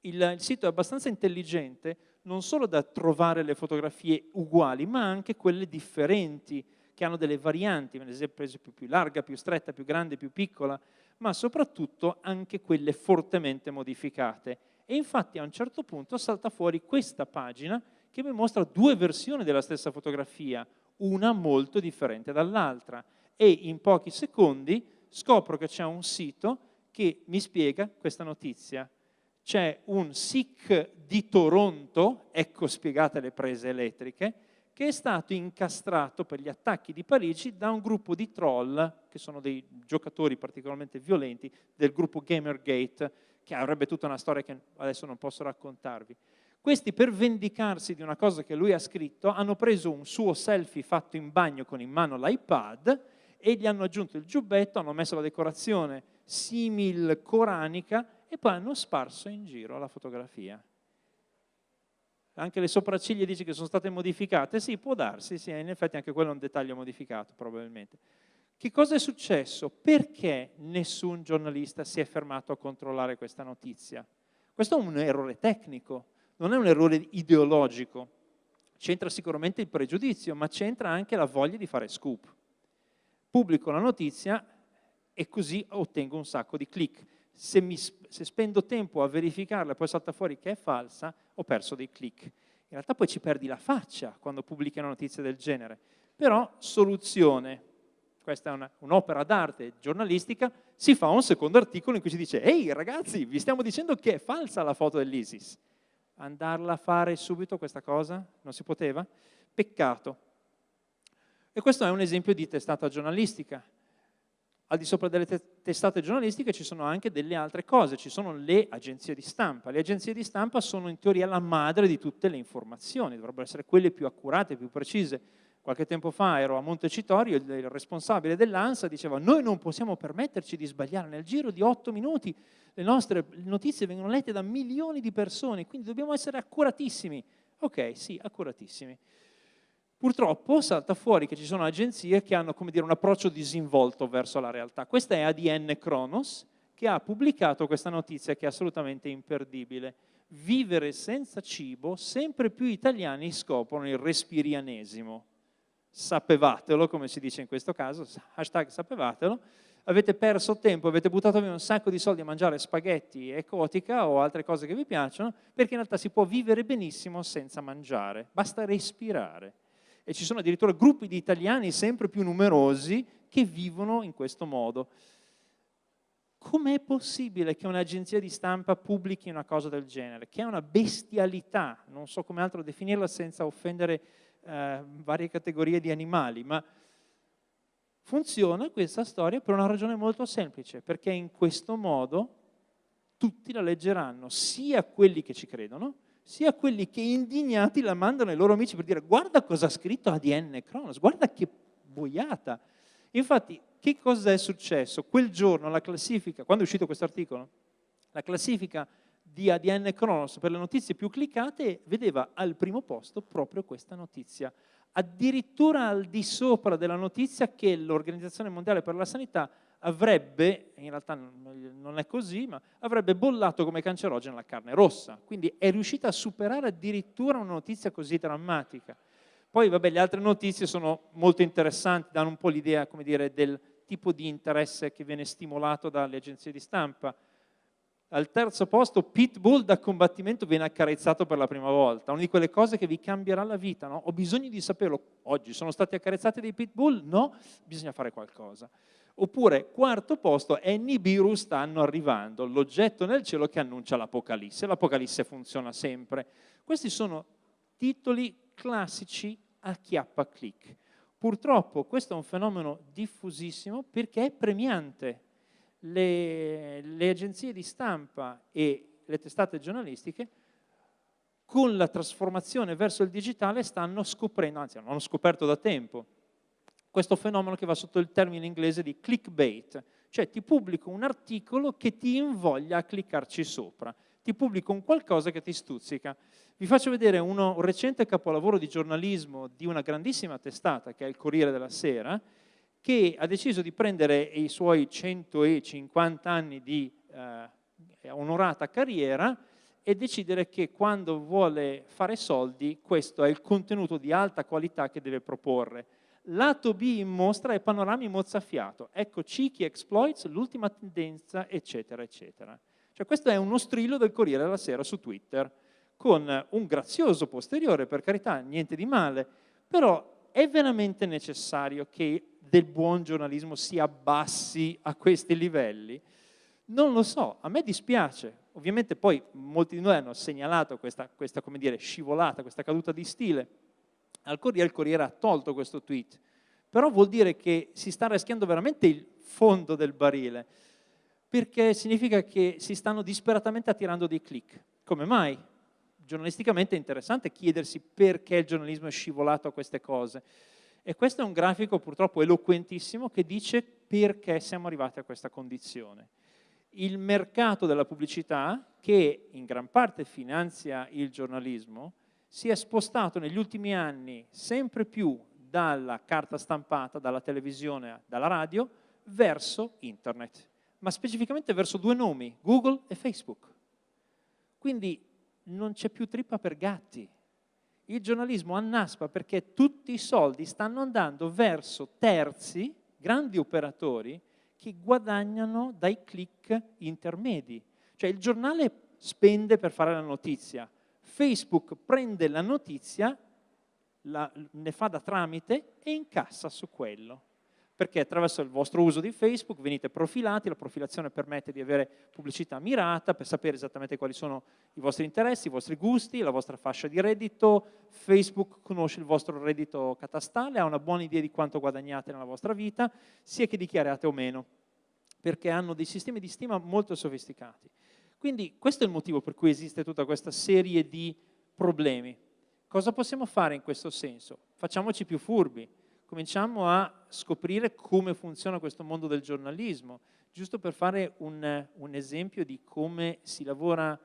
Il, il sito è abbastanza intelligente non solo da trovare le fotografie uguali ma anche quelle differenti che hanno delle varianti, ad esempio più larga, più stretta, più grande, più piccola, ma soprattutto anche quelle fortemente modificate. E infatti a un certo punto salta fuori questa pagina che mi mostra due versioni della stessa fotografia, una molto differente dall'altra. E in pochi secondi scopro che c'è un sito che mi spiega questa notizia. C'è un SIC di Toronto, ecco spiegate le prese elettriche, che è stato incastrato per gli attacchi di Parigi da un gruppo di troll, che sono dei giocatori particolarmente violenti, del gruppo Gamergate, che avrebbe tutta una storia che adesso non posso raccontarvi. Questi per vendicarsi di una cosa che lui ha scritto hanno preso un suo selfie fatto in bagno con in mano l'iPad e gli hanno aggiunto il giubbetto, hanno messo la decorazione simil coranica e poi hanno sparso in giro la fotografia. Anche le sopracciglia dice che sono state modificate? Sì, può darsi, sì, in effetti anche quello è un dettaglio modificato probabilmente. Che cosa è successo? Perché nessun giornalista si è fermato a controllare questa notizia? Questo è un errore tecnico, non è un errore ideologico. C'entra sicuramente il pregiudizio, ma c'entra anche la voglia di fare scoop. Pubblico la notizia e così ottengo un sacco di click. Se, mi, se spendo tempo a verificarla e poi salta fuori che è falsa, ho perso dei click. In realtà poi ci perdi la faccia quando pubblichi una notizia del genere. Però soluzione, questa è un'opera d'arte giornalistica, si fa un secondo articolo in cui si dice ehi ragazzi, vi stiamo dicendo che è falsa la foto dell'ISIS andarla a fare subito questa cosa? Non si poteva? Peccato. E questo è un esempio di testata giornalistica. Al di sopra delle te testate giornalistiche ci sono anche delle altre cose, ci sono le agenzie di stampa. Le agenzie di stampa sono in teoria la madre di tutte le informazioni, dovrebbero essere quelle più accurate, più precise. Qualche tempo fa ero a Montecitorio, il responsabile dell'ANSA diceva noi non possiamo permetterci di sbagliare nel giro di otto minuti, le nostre notizie vengono lette da milioni di persone, quindi dobbiamo essere accuratissimi. Ok, sì, accuratissimi. Purtroppo salta fuori che ci sono agenzie che hanno dire, un approccio disinvolto verso la realtà. Questa è ADN Kronos, che ha pubblicato questa notizia che è assolutamente imperdibile. Vivere senza cibo, sempre più italiani scoprono il respirianesimo sapevatelo, come si dice in questo caso, hashtag sapevatelo, avete perso tempo, avete buttato via un sacco di soldi a mangiare spaghetti e cotica o altre cose che vi piacciono, perché in realtà si può vivere benissimo senza mangiare, basta respirare. E ci sono addirittura gruppi di italiani sempre più numerosi che vivono in questo modo. Com'è possibile che un'agenzia di stampa pubblichi una cosa del genere? Che è una bestialità, non so come altro definirla senza offendere eh, varie categorie di animali, ma funziona questa storia per una ragione molto semplice, perché in questo modo tutti la leggeranno, sia quelli che ci credono, sia quelli che indignati la mandano ai loro amici per dire guarda cosa ha scritto ADN Cronos, guarda che boiata. Infatti, che cosa è successo? Quel giorno la classifica, quando è uscito questo articolo, la classifica di ADN Kronos per le notizie più cliccate vedeva al primo posto proprio questa notizia. Addirittura al di sopra della notizia che l'Organizzazione Mondiale per la Sanità avrebbe, in realtà non è così, ma avrebbe bollato come cancerogena la carne rossa. Quindi è riuscita a superare addirittura una notizia così drammatica. Poi vabbè, le altre notizie sono molto interessanti, danno un po' l'idea del tipo di interesse che viene stimolato dalle agenzie di stampa Al terzo posto, Pitbull da combattimento viene accarezzato per la prima volta. Una di quelle cose che vi cambierà la vita, no? Ho bisogno di saperlo. Oggi sono stati accarezzati dei Pitbull? No, bisogna fare qualcosa. Oppure, quarto posto, è Nibiru stanno arrivando, l'oggetto nel cielo che annuncia l'Apocalisse. L'Apocalisse funziona sempre. Questi sono titoli classici a chiappa click. Purtroppo questo è un fenomeno diffusissimo perché è premiante le, le agenzie di stampa e le testate giornalistiche con la trasformazione verso il digitale stanno scoprendo, anzi hanno scoperto da tempo, questo fenomeno che va sotto il termine inglese di clickbait, cioè ti pubblico un articolo che ti invoglia a cliccarci sopra, ti pubblico un qualcosa che ti stuzzica. Vi faccio vedere uno, un recente capolavoro di giornalismo di una grandissima testata che è il Corriere della Sera, che ha deciso di prendere i suoi 150 anni di eh, onorata carriera e decidere che quando vuole fare soldi questo è il contenuto di alta qualità che deve proporre. Lato B in mostra è panorami mozzafiato, ecco cheeky exploits, l'ultima tendenza, eccetera, eccetera. Cioè questo è uno strillo del Corriere della Sera su Twitter, con un grazioso posteriore, per carità, niente di male, però è veramente necessario che del buon giornalismo si abbassi a questi livelli? Non lo so, a me dispiace. Ovviamente poi molti di noi hanno segnalato questa, questa come dire, scivolata, questa caduta di stile. Al Corriere il Corriere ha tolto questo tweet, però vuol dire che si sta rischiando veramente il fondo del barile, perché significa che si stanno disperatamente attirando dei click. Come mai? Giornalisticamente è interessante chiedersi perché il giornalismo è scivolato a queste cose. E questo è un grafico purtroppo eloquentissimo che dice perché siamo arrivati a questa condizione. Il mercato della pubblicità, che in gran parte finanzia il giornalismo, si è spostato negli ultimi anni sempre più dalla carta stampata, dalla televisione, dalla radio, verso internet, ma specificamente verso due nomi, Google e Facebook. Quindi non c'è più trippa per gatti, il giornalismo annaspa perché tutti i soldi stanno andando verso terzi, grandi operatori, che guadagnano dai click intermedi. Cioè il giornale spende per fare la notizia, Facebook prende la notizia, la, ne fa da tramite e incassa su quello perché attraverso il vostro uso di Facebook venite profilati, la profilazione permette di avere pubblicità mirata per sapere esattamente quali sono i vostri interessi, i vostri gusti, la vostra fascia di reddito, Facebook conosce il vostro reddito catastale, ha una buona idea di quanto guadagnate nella vostra vita, sia che dichiarate o meno, perché hanno dei sistemi di stima molto sofisticati. Quindi questo è il motivo per cui esiste tutta questa serie di problemi. Cosa possiamo fare in questo senso? Facciamoci più furbi, cominciamo a scoprire come funziona questo mondo del giornalismo, giusto per fare un, un esempio di come si lavora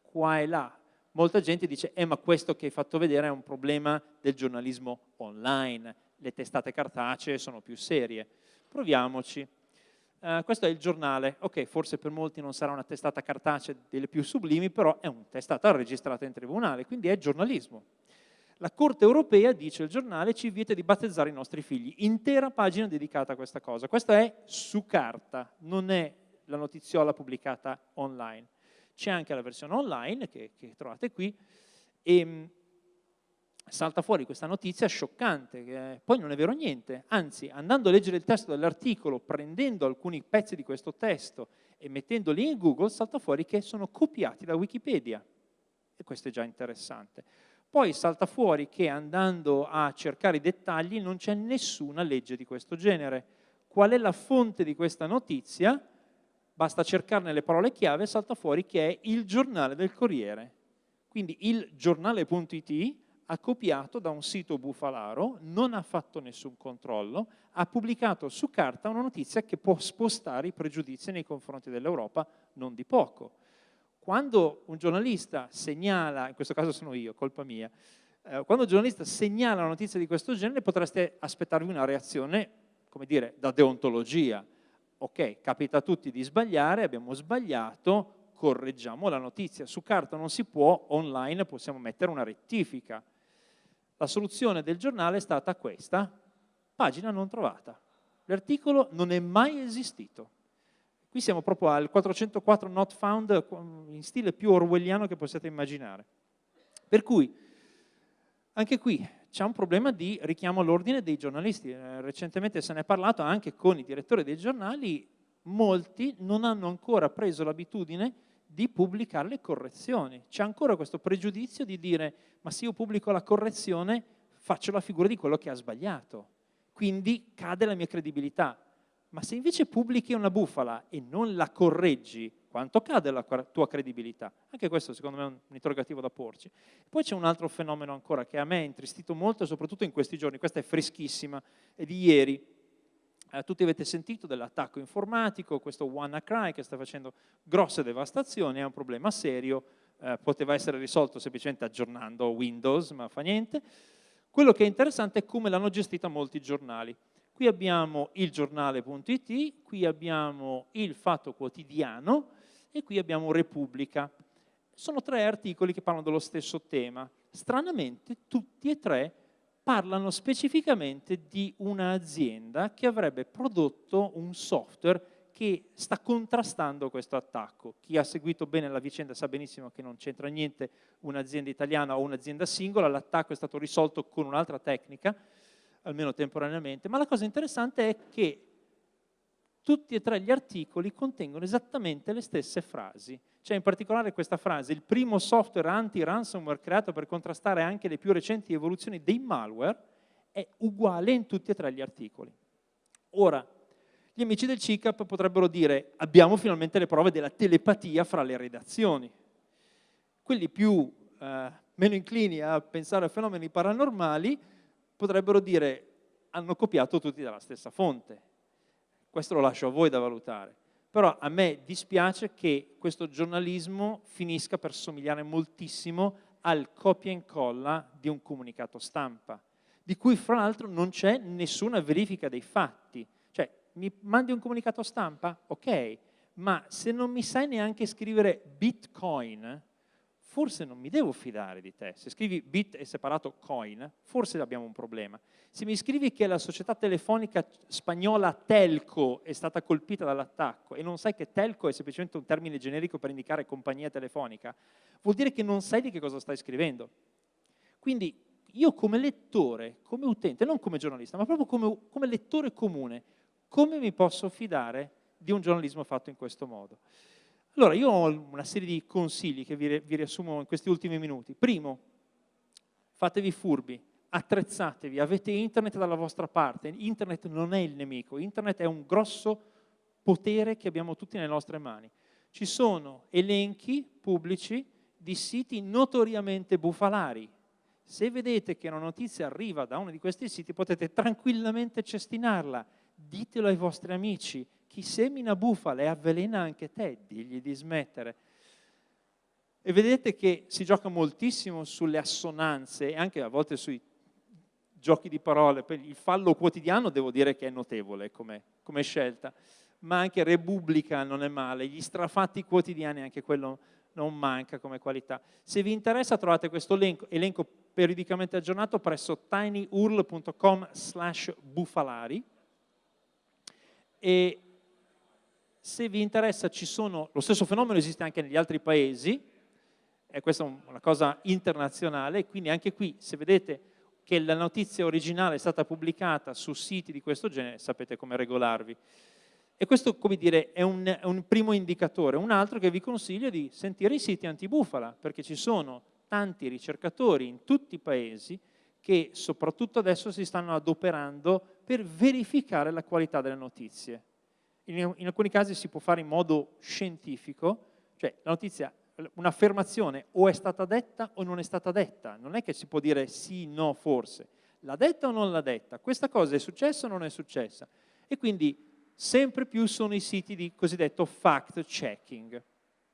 qua e là. Molta gente dice, eh ma questo che hai fatto vedere è un problema del giornalismo online, le testate cartacee sono più serie. Proviamoci. Uh, questo è il giornale, ok, forse per molti non sarà una testata cartacea delle più sublimi, però è una testata registrata in tribunale, quindi è giornalismo. La Corte europea, dice il giornale, ci vieta di battezzare i nostri figli. Intera pagina dedicata a questa cosa. Questa è su carta, non è la notiziola pubblicata online. C'è anche la versione online che, che trovate qui e ehm, salta fuori questa notizia scioccante, che poi non è vero niente, anzi andando a leggere il testo dell'articolo, prendendo alcuni pezzi di questo testo e mettendoli in Google, salta fuori che sono copiati da Wikipedia e questo è già interessante. Poi salta fuori che andando a cercare i dettagli non c'è nessuna legge di questo genere. Qual è la fonte di questa notizia? Basta cercarne le parole chiave e salta fuori che è il giornale del Corriere. Quindi il giornale.it ha copiato da un sito bufalaro, non ha fatto nessun controllo, ha pubblicato su carta una notizia che può spostare i pregiudizi nei confronti dell'Europa non di poco quando un giornalista segnala, in questo caso sono io, colpa mia, eh, quando un giornalista segnala una notizia di questo genere potreste aspettarvi una reazione, come dire, da deontologia. Ok, capita a tutti di sbagliare, abbiamo sbagliato, correggiamo la notizia. Su carta non si può, online possiamo mettere una rettifica. La soluzione del giornale è stata questa, pagina non trovata. L'articolo non è mai esistito. Qui siamo proprio al 404 not found in stile più orwelliano che possiate immaginare. Per cui, anche qui c'è un problema di richiamo all'ordine dei giornalisti. Eh, recentemente se ne è parlato anche con i direttori dei giornali, molti non hanno ancora preso l'abitudine di pubblicare le correzioni. C'è ancora questo pregiudizio di dire ma se io pubblico la correzione faccio la figura di quello che ha sbagliato, quindi cade la mia credibilità. Ma se invece pubblichi una bufala e non la correggi, quanto cade la tua credibilità? Anche questo secondo me è un interrogativo da porci. Poi c'è un altro fenomeno ancora che a me ha intristito molto, soprattutto in questi giorni, questa è freschissima, è di ieri. Eh, tutti avete sentito dell'attacco informatico, questo WannaCry che sta facendo grosse devastazioni, è un problema serio, eh, poteva essere risolto semplicemente aggiornando Windows, ma fa niente. Quello che è interessante è come l'hanno gestita molti giornali. Qui abbiamo il giornale.it, qui abbiamo il Fatto Quotidiano e qui abbiamo Repubblica. Sono tre articoli che parlano dello stesso tema. Stranamente tutti e tre parlano specificamente di un'azienda che avrebbe prodotto un software che sta contrastando questo attacco. Chi ha seguito bene la vicenda sa benissimo che non c'entra niente un'azienda italiana o un'azienda singola, l'attacco è stato risolto con un'altra tecnica, almeno temporaneamente, ma la cosa interessante è che tutti e tre gli articoli contengono esattamente le stesse frasi. Cioè in particolare questa frase, il primo software anti-ransomware creato per contrastare anche le più recenti evoluzioni dei malware, è uguale in tutti e tre gli articoli. Ora, gli amici del CICAP potrebbero dire abbiamo finalmente le prove della telepatia fra le redazioni. Quelli più eh, meno inclini a pensare a fenomeni paranormali potrebbero dire hanno copiato tutti dalla stessa fonte. Questo lo lascio a voi da valutare. Però a me dispiace che questo giornalismo finisca per somigliare moltissimo al copia e incolla di un comunicato stampa, di cui fra l'altro non c'è nessuna verifica dei fatti. Cioè, mi mandi un comunicato stampa? Ok, ma se non mi sai neanche scrivere bitcoin, forse non mi devo fidare di te. Se scrivi bit e separato coin, forse abbiamo un problema. Se mi scrivi che la società telefonica spagnola Telco è stata colpita dall'attacco e non sai che Telco è semplicemente un termine generico per indicare compagnia telefonica, vuol dire che non sai di che cosa stai scrivendo. Quindi io come lettore, come utente, non come giornalista, ma proprio come, come lettore comune, come mi posso fidare di un giornalismo fatto in questo modo? Allora, io ho una serie di consigli che vi, vi riassumo in questi ultimi minuti. Primo, fatevi furbi, attrezzatevi, avete internet dalla vostra parte. Internet non è il nemico, internet è un grosso potere che abbiamo tutti nelle nostre mani. Ci sono elenchi pubblici di siti notoriamente bufalari. Se vedete che una notizia arriva da uno di questi siti potete tranquillamente cestinarla, ditelo ai vostri amici, chi semina bufale avvelena anche te, digli di smettere. E vedete che si gioca moltissimo sulle assonanze e anche a volte sui giochi di parole. Il fallo quotidiano devo dire che è notevole come, come scelta, ma anche Repubblica non è male, gli strafatti quotidiani anche quello non manca come qualità. Se vi interessa trovate questo elenco, elenco periodicamente aggiornato presso tinyurl.com slash bufalari e se vi interessa, ci sono, lo stesso fenomeno esiste anche negli altri paesi, e questa è una cosa internazionale, quindi anche qui se vedete che la notizia originale è stata pubblicata su siti di questo genere, sapete come regolarvi. E questo, come dire, è un, è un primo indicatore. Un altro che vi consiglio è di sentire i siti antibufala, perché ci sono tanti ricercatori in tutti i paesi che soprattutto adesso si stanno adoperando per verificare la qualità delle notizie in, in alcuni casi si può fare in modo scientifico, cioè la notizia, un'affermazione o è stata detta o non è stata detta, non è che si può dire sì, no, forse, l'ha detta o non l'ha detta, questa cosa è successa o non è successa, e quindi sempre più sono i siti di cosiddetto fact checking,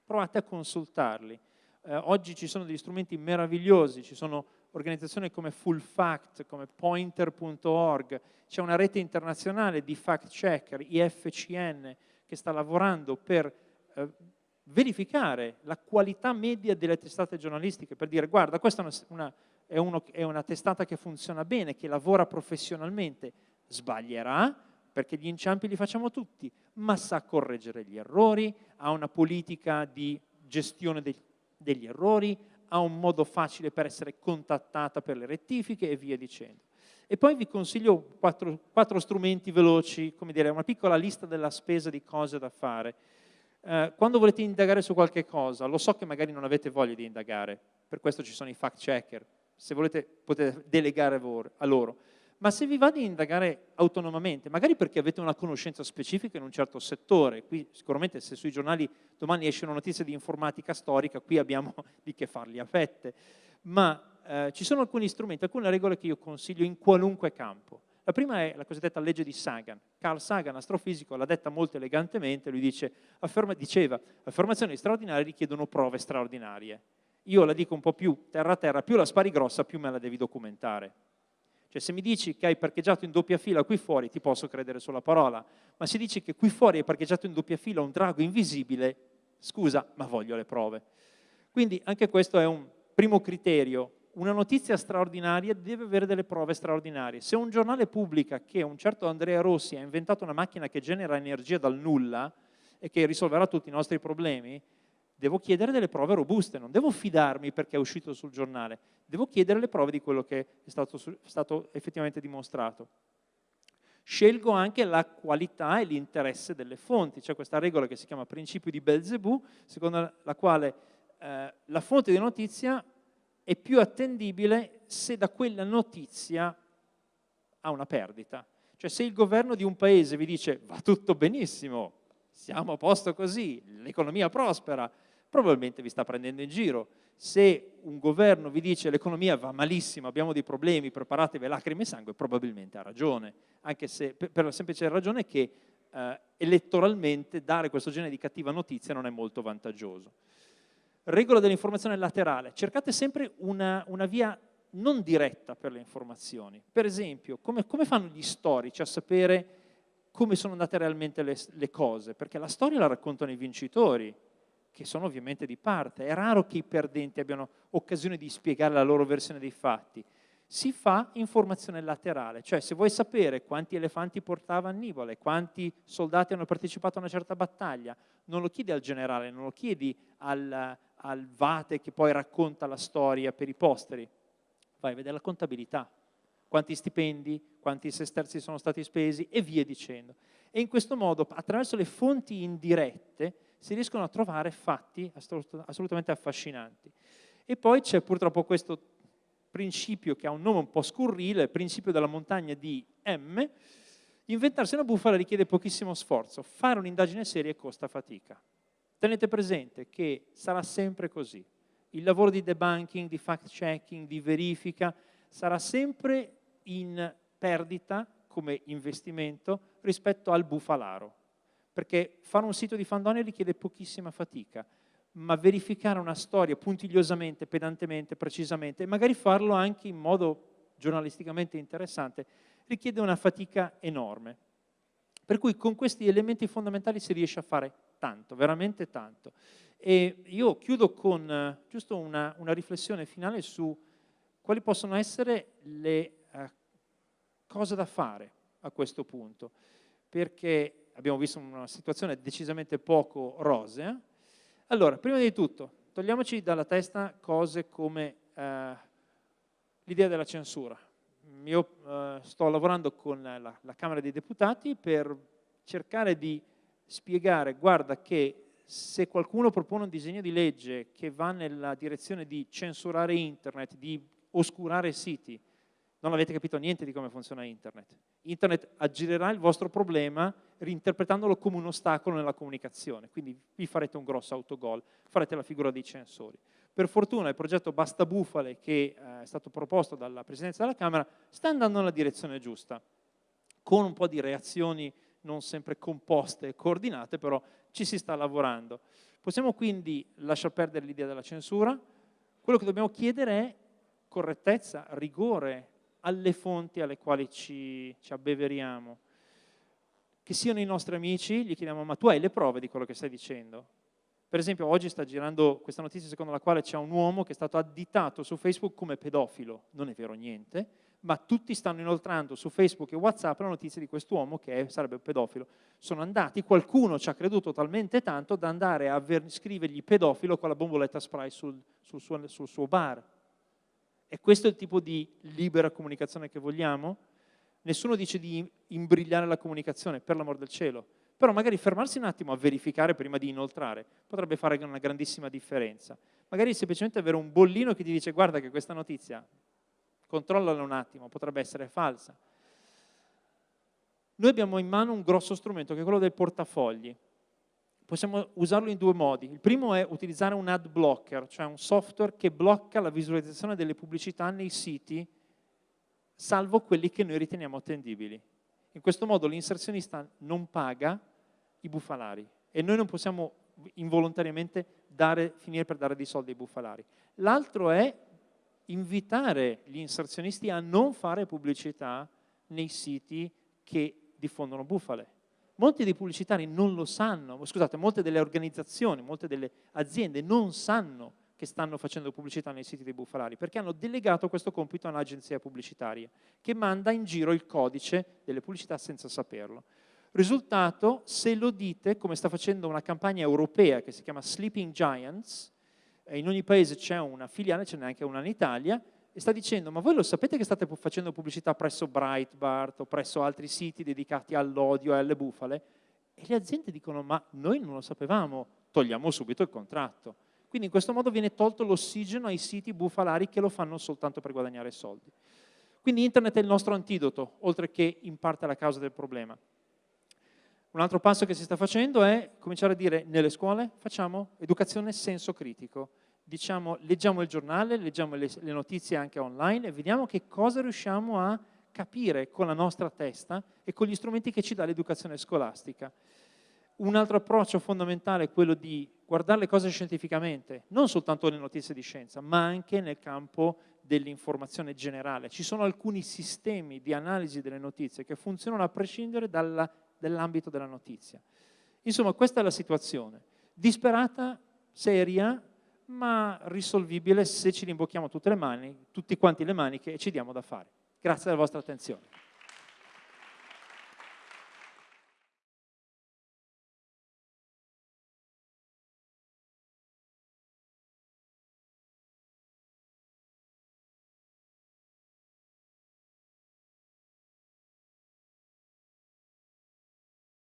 provate a consultarli, eh, oggi ci sono degli strumenti meravigliosi, ci sono organizzazioni come Full Fact, come Pointer.org, c'è una rete internazionale di fact checker, IFCN, che sta lavorando per eh, verificare la qualità media delle testate giornalistiche, per dire guarda questa è una, è, uno, è una testata che funziona bene, che lavora professionalmente, sbaglierà, perché gli inciampi li facciamo tutti, ma sa correggere gli errori, ha una politica di gestione degli, degli errori, ha un modo facile per essere contattata per le rettifiche e via dicendo. E poi vi consiglio quattro, quattro strumenti veloci, come dire, una piccola lista della spesa di cose da fare. Eh, quando volete indagare su qualche cosa, lo so che magari non avete voglia di indagare, per questo ci sono i fact checker, se volete potete delegare a loro, ma se vi va di indagare autonomamente, magari perché avete una conoscenza specifica in un certo settore, qui sicuramente se sui giornali domani esce una notizia di informatica storica, qui abbiamo di che farli a fette, ma eh, ci sono alcuni strumenti, alcune regole che io consiglio in qualunque campo. La prima è la cosiddetta legge di Sagan. Carl Sagan, astrofisico, l'ha detta molto elegantemente, lui dice, afferma, diceva, affermazioni straordinarie richiedono prove straordinarie. Io la dico un po' più terra a terra, più la spari grossa, più me la devi documentare. Cioè se mi dici che hai parcheggiato in doppia fila qui fuori, ti posso credere sulla parola, ma se dici che qui fuori hai parcheggiato in doppia fila un drago invisibile, scusa, ma voglio le prove. Quindi anche questo è un primo criterio una notizia straordinaria deve avere delle prove straordinarie. Se un giornale pubblica che un certo Andrea Rossi ha inventato una macchina che genera energia dal nulla e che risolverà tutti i nostri problemi, devo chiedere delle prove robuste, non devo fidarmi perché è uscito sul giornale, devo chiedere le prove di quello che è stato, stato effettivamente dimostrato. Scelgo anche la qualità e l'interesse delle fonti, c'è questa regola che si chiama principio di Belzebù, secondo la quale eh, la fonte di notizia è più attendibile se da quella notizia ha una perdita. Cioè se il governo di un paese vi dice va tutto benissimo, siamo a posto così, l'economia prospera, probabilmente vi sta prendendo in giro. Se un governo vi dice l'economia va malissimo, abbiamo dei problemi, preparatevi lacrime e sangue, probabilmente ha ragione, anche se per la semplice ragione che eh, elettoralmente dare questo genere di cattiva notizia non è molto vantaggioso. Regola dell'informazione laterale, cercate sempre una, una, via non diretta per le informazioni. Per esempio, come, come, fanno gli storici a sapere come sono andate realmente le, le cose? Perché la storia la raccontano i vincitori, che sono ovviamente di parte. È raro che i perdenti abbiano occasione di spiegare la loro versione dei fatti. Si fa informazione laterale, cioè se vuoi sapere quanti elefanti portava Annibale, quanti soldati hanno partecipato a una certa battaglia, non lo chiedi al generale, non lo chiedi al, al Vate che poi racconta la storia per i posteri, vai a vedere la contabilità, quanti stipendi, quanti sesterzi sono stati spesi e via dicendo. E in questo modo, attraverso le fonti indirette, si riescono a trovare fatti assolutamente affascinanti. E poi c'è purtroppo questo principio che ha un nome un po' scurrile, il principio della montagna di M, inventarsi una bufala richiede pochissimo sforzo, fare un'indagine seria costa fatica. Tenete presente che sarà sempre così. Il lavoro di debunking, di fact-checking, di verifica sarà sempre in perdita come investimento rispetto al bufalaro. Perché fare un sito di Fandoni richiede pochissima fatica, ma verificare una storia puntigliosamente, pedantemente, precisamente, e magari farlo anche in modo giornalisticamente interessante, richiede una fatica enorme. Per cui con questi elementi fondamentali si riesce a fare tanto, veramente tanto. E io chiudo con eh, giusto una, una, riflessione finale su quali possono essere le uh, cose da fare a questo punto, perché abbiamo visto una situazione decisamente poco rosea. Allora, prima di tutto, togliamoci dalla testa cose come uh, l'idea della censura. Io uh, sto lavorando con la, la Camera dei Deputati per cercare di spiegare, guarda che se qualcuno propone un disegno di legge che va nella direzione di censurare internet, di oscurare siti, non avete capito niente di come funziona internet. Internet aggirerà il vostro problema reinterpretandolo come un ostacolo nella comunicazione, quindi vi farete un grosso autogol, farete la figura dei censori. Per fortuna il progetto Basta Bufale, che eh, è stato proposto dalla Presidenza della Camera, sta andando nella direzione giusta, con un po' di reazioni non sempre composte e coordinate, però ci si sta lavorando. Possiamo quindi lasciar perdere l'idea della censura, quello che dobbiamo chiedere è correttezza, rigore alle fonti alle quali ci, ci abbeveriamo. Che siano i nostri amici, gli chiediamo ma tu hai le prove di quello che stai dicendo? Per esempio oggi sta girando questa notizia secondo la quale c'è un uomo che è stato additato su Facebook come pedofilo, non è vero niente, ma tutti stanno inoltrando su Facebook e Whatsapp la notizia di quest'uomo che sarebbe un pedofilo. Sono andati, qualcuno ci ha creduto talmente tanto da andare a scrivergli pedofilo con la bomboletta spray sul, sul, suo, sul suo bar. E questo è il tipo di libera comunicazione che vogliamo? Nessuno dice di imbrigliare la comunicazione, per l'amor del cielo. Però magari fermarsi un attimo a verificare prima di inoltrare potrebbe fare una grandissima differenza. Magari semplicemente avere un bollino che ti dice guarda che questa notizia, controllala un attimo, potrebbe essere falsa. Noi abbiamo in mano un grosso strumento che è quello del portafogli. Possiamo usarlo in due modi. Il primo è utilizzare un ad blocker, cioè un software che blocca la visualizzazione delle pubblicità nei siti, salvo quelli che noi riteniamo attendibili. In questo modo l'inserzionista non paga i bufalari e noi non possiamo involontariamente dare, finire per dare dei soldi ai bufalari. L'altro è invitare gli inserzionisti a non fare pubblicità nei siti che diffondono bufale. Molti dei pubblicitari non lo sanno, scusate, molte delle organizzazioni, molte delle aziende non sanno che stanno facendo pubblicità nei siti dei bufalari, perché hanno delegato questo compito a un'agenzia pubblicitaria che manda in giro il codice delle pubblicità senza saperlo. Risultato, se lo dite, come sta facendo una campagna europea che si chiama Sleeping Giants, in ogni paese c'è una filiale, ce n'è anche una in Italia, e sta dicendo, ma voi lo sapete che state facendo pubblicità presso Breitbart o presso altri siti dedicati all'odio e alle bufale? E le aziende dicono, ma noi non lo sapevamo, togliamo subito il contratto. Quindi in questo modo viene tolto l'ossigeno ai siti bufalari che lo fanno soltanto per guadagnare soldi. Quindi internet è il nostro antidoto, oltre che in parte la causa del problema. Un altro passo che si sta facendo è cominciare a dire nelle scuole facciamo educazione senso critico. Diciamo, leggiamo il giornale, leggiamo le, le notizie anche online e vediamo che cosa riusciamo a capire con la nostra testa e con gli strumenti che ci dà l'educazione scolastica. Un altro approccio fondamentale è quello di guardare le cose scientificamente, non soltanto le notizie di scienza, ma anche nel campo dell'informazione generale. Ci sono alcuni sistemi di analisi delle notizie che funzionano a prescindere dalla dell'ambito della notizia. Insomma, questa è la situazione. Disperata, seria, ma risolvibile se ci rimbocchiamo tutte le mani, tutti quanti le maniche e ci diamo da fare. Grazie della vostra attenzione.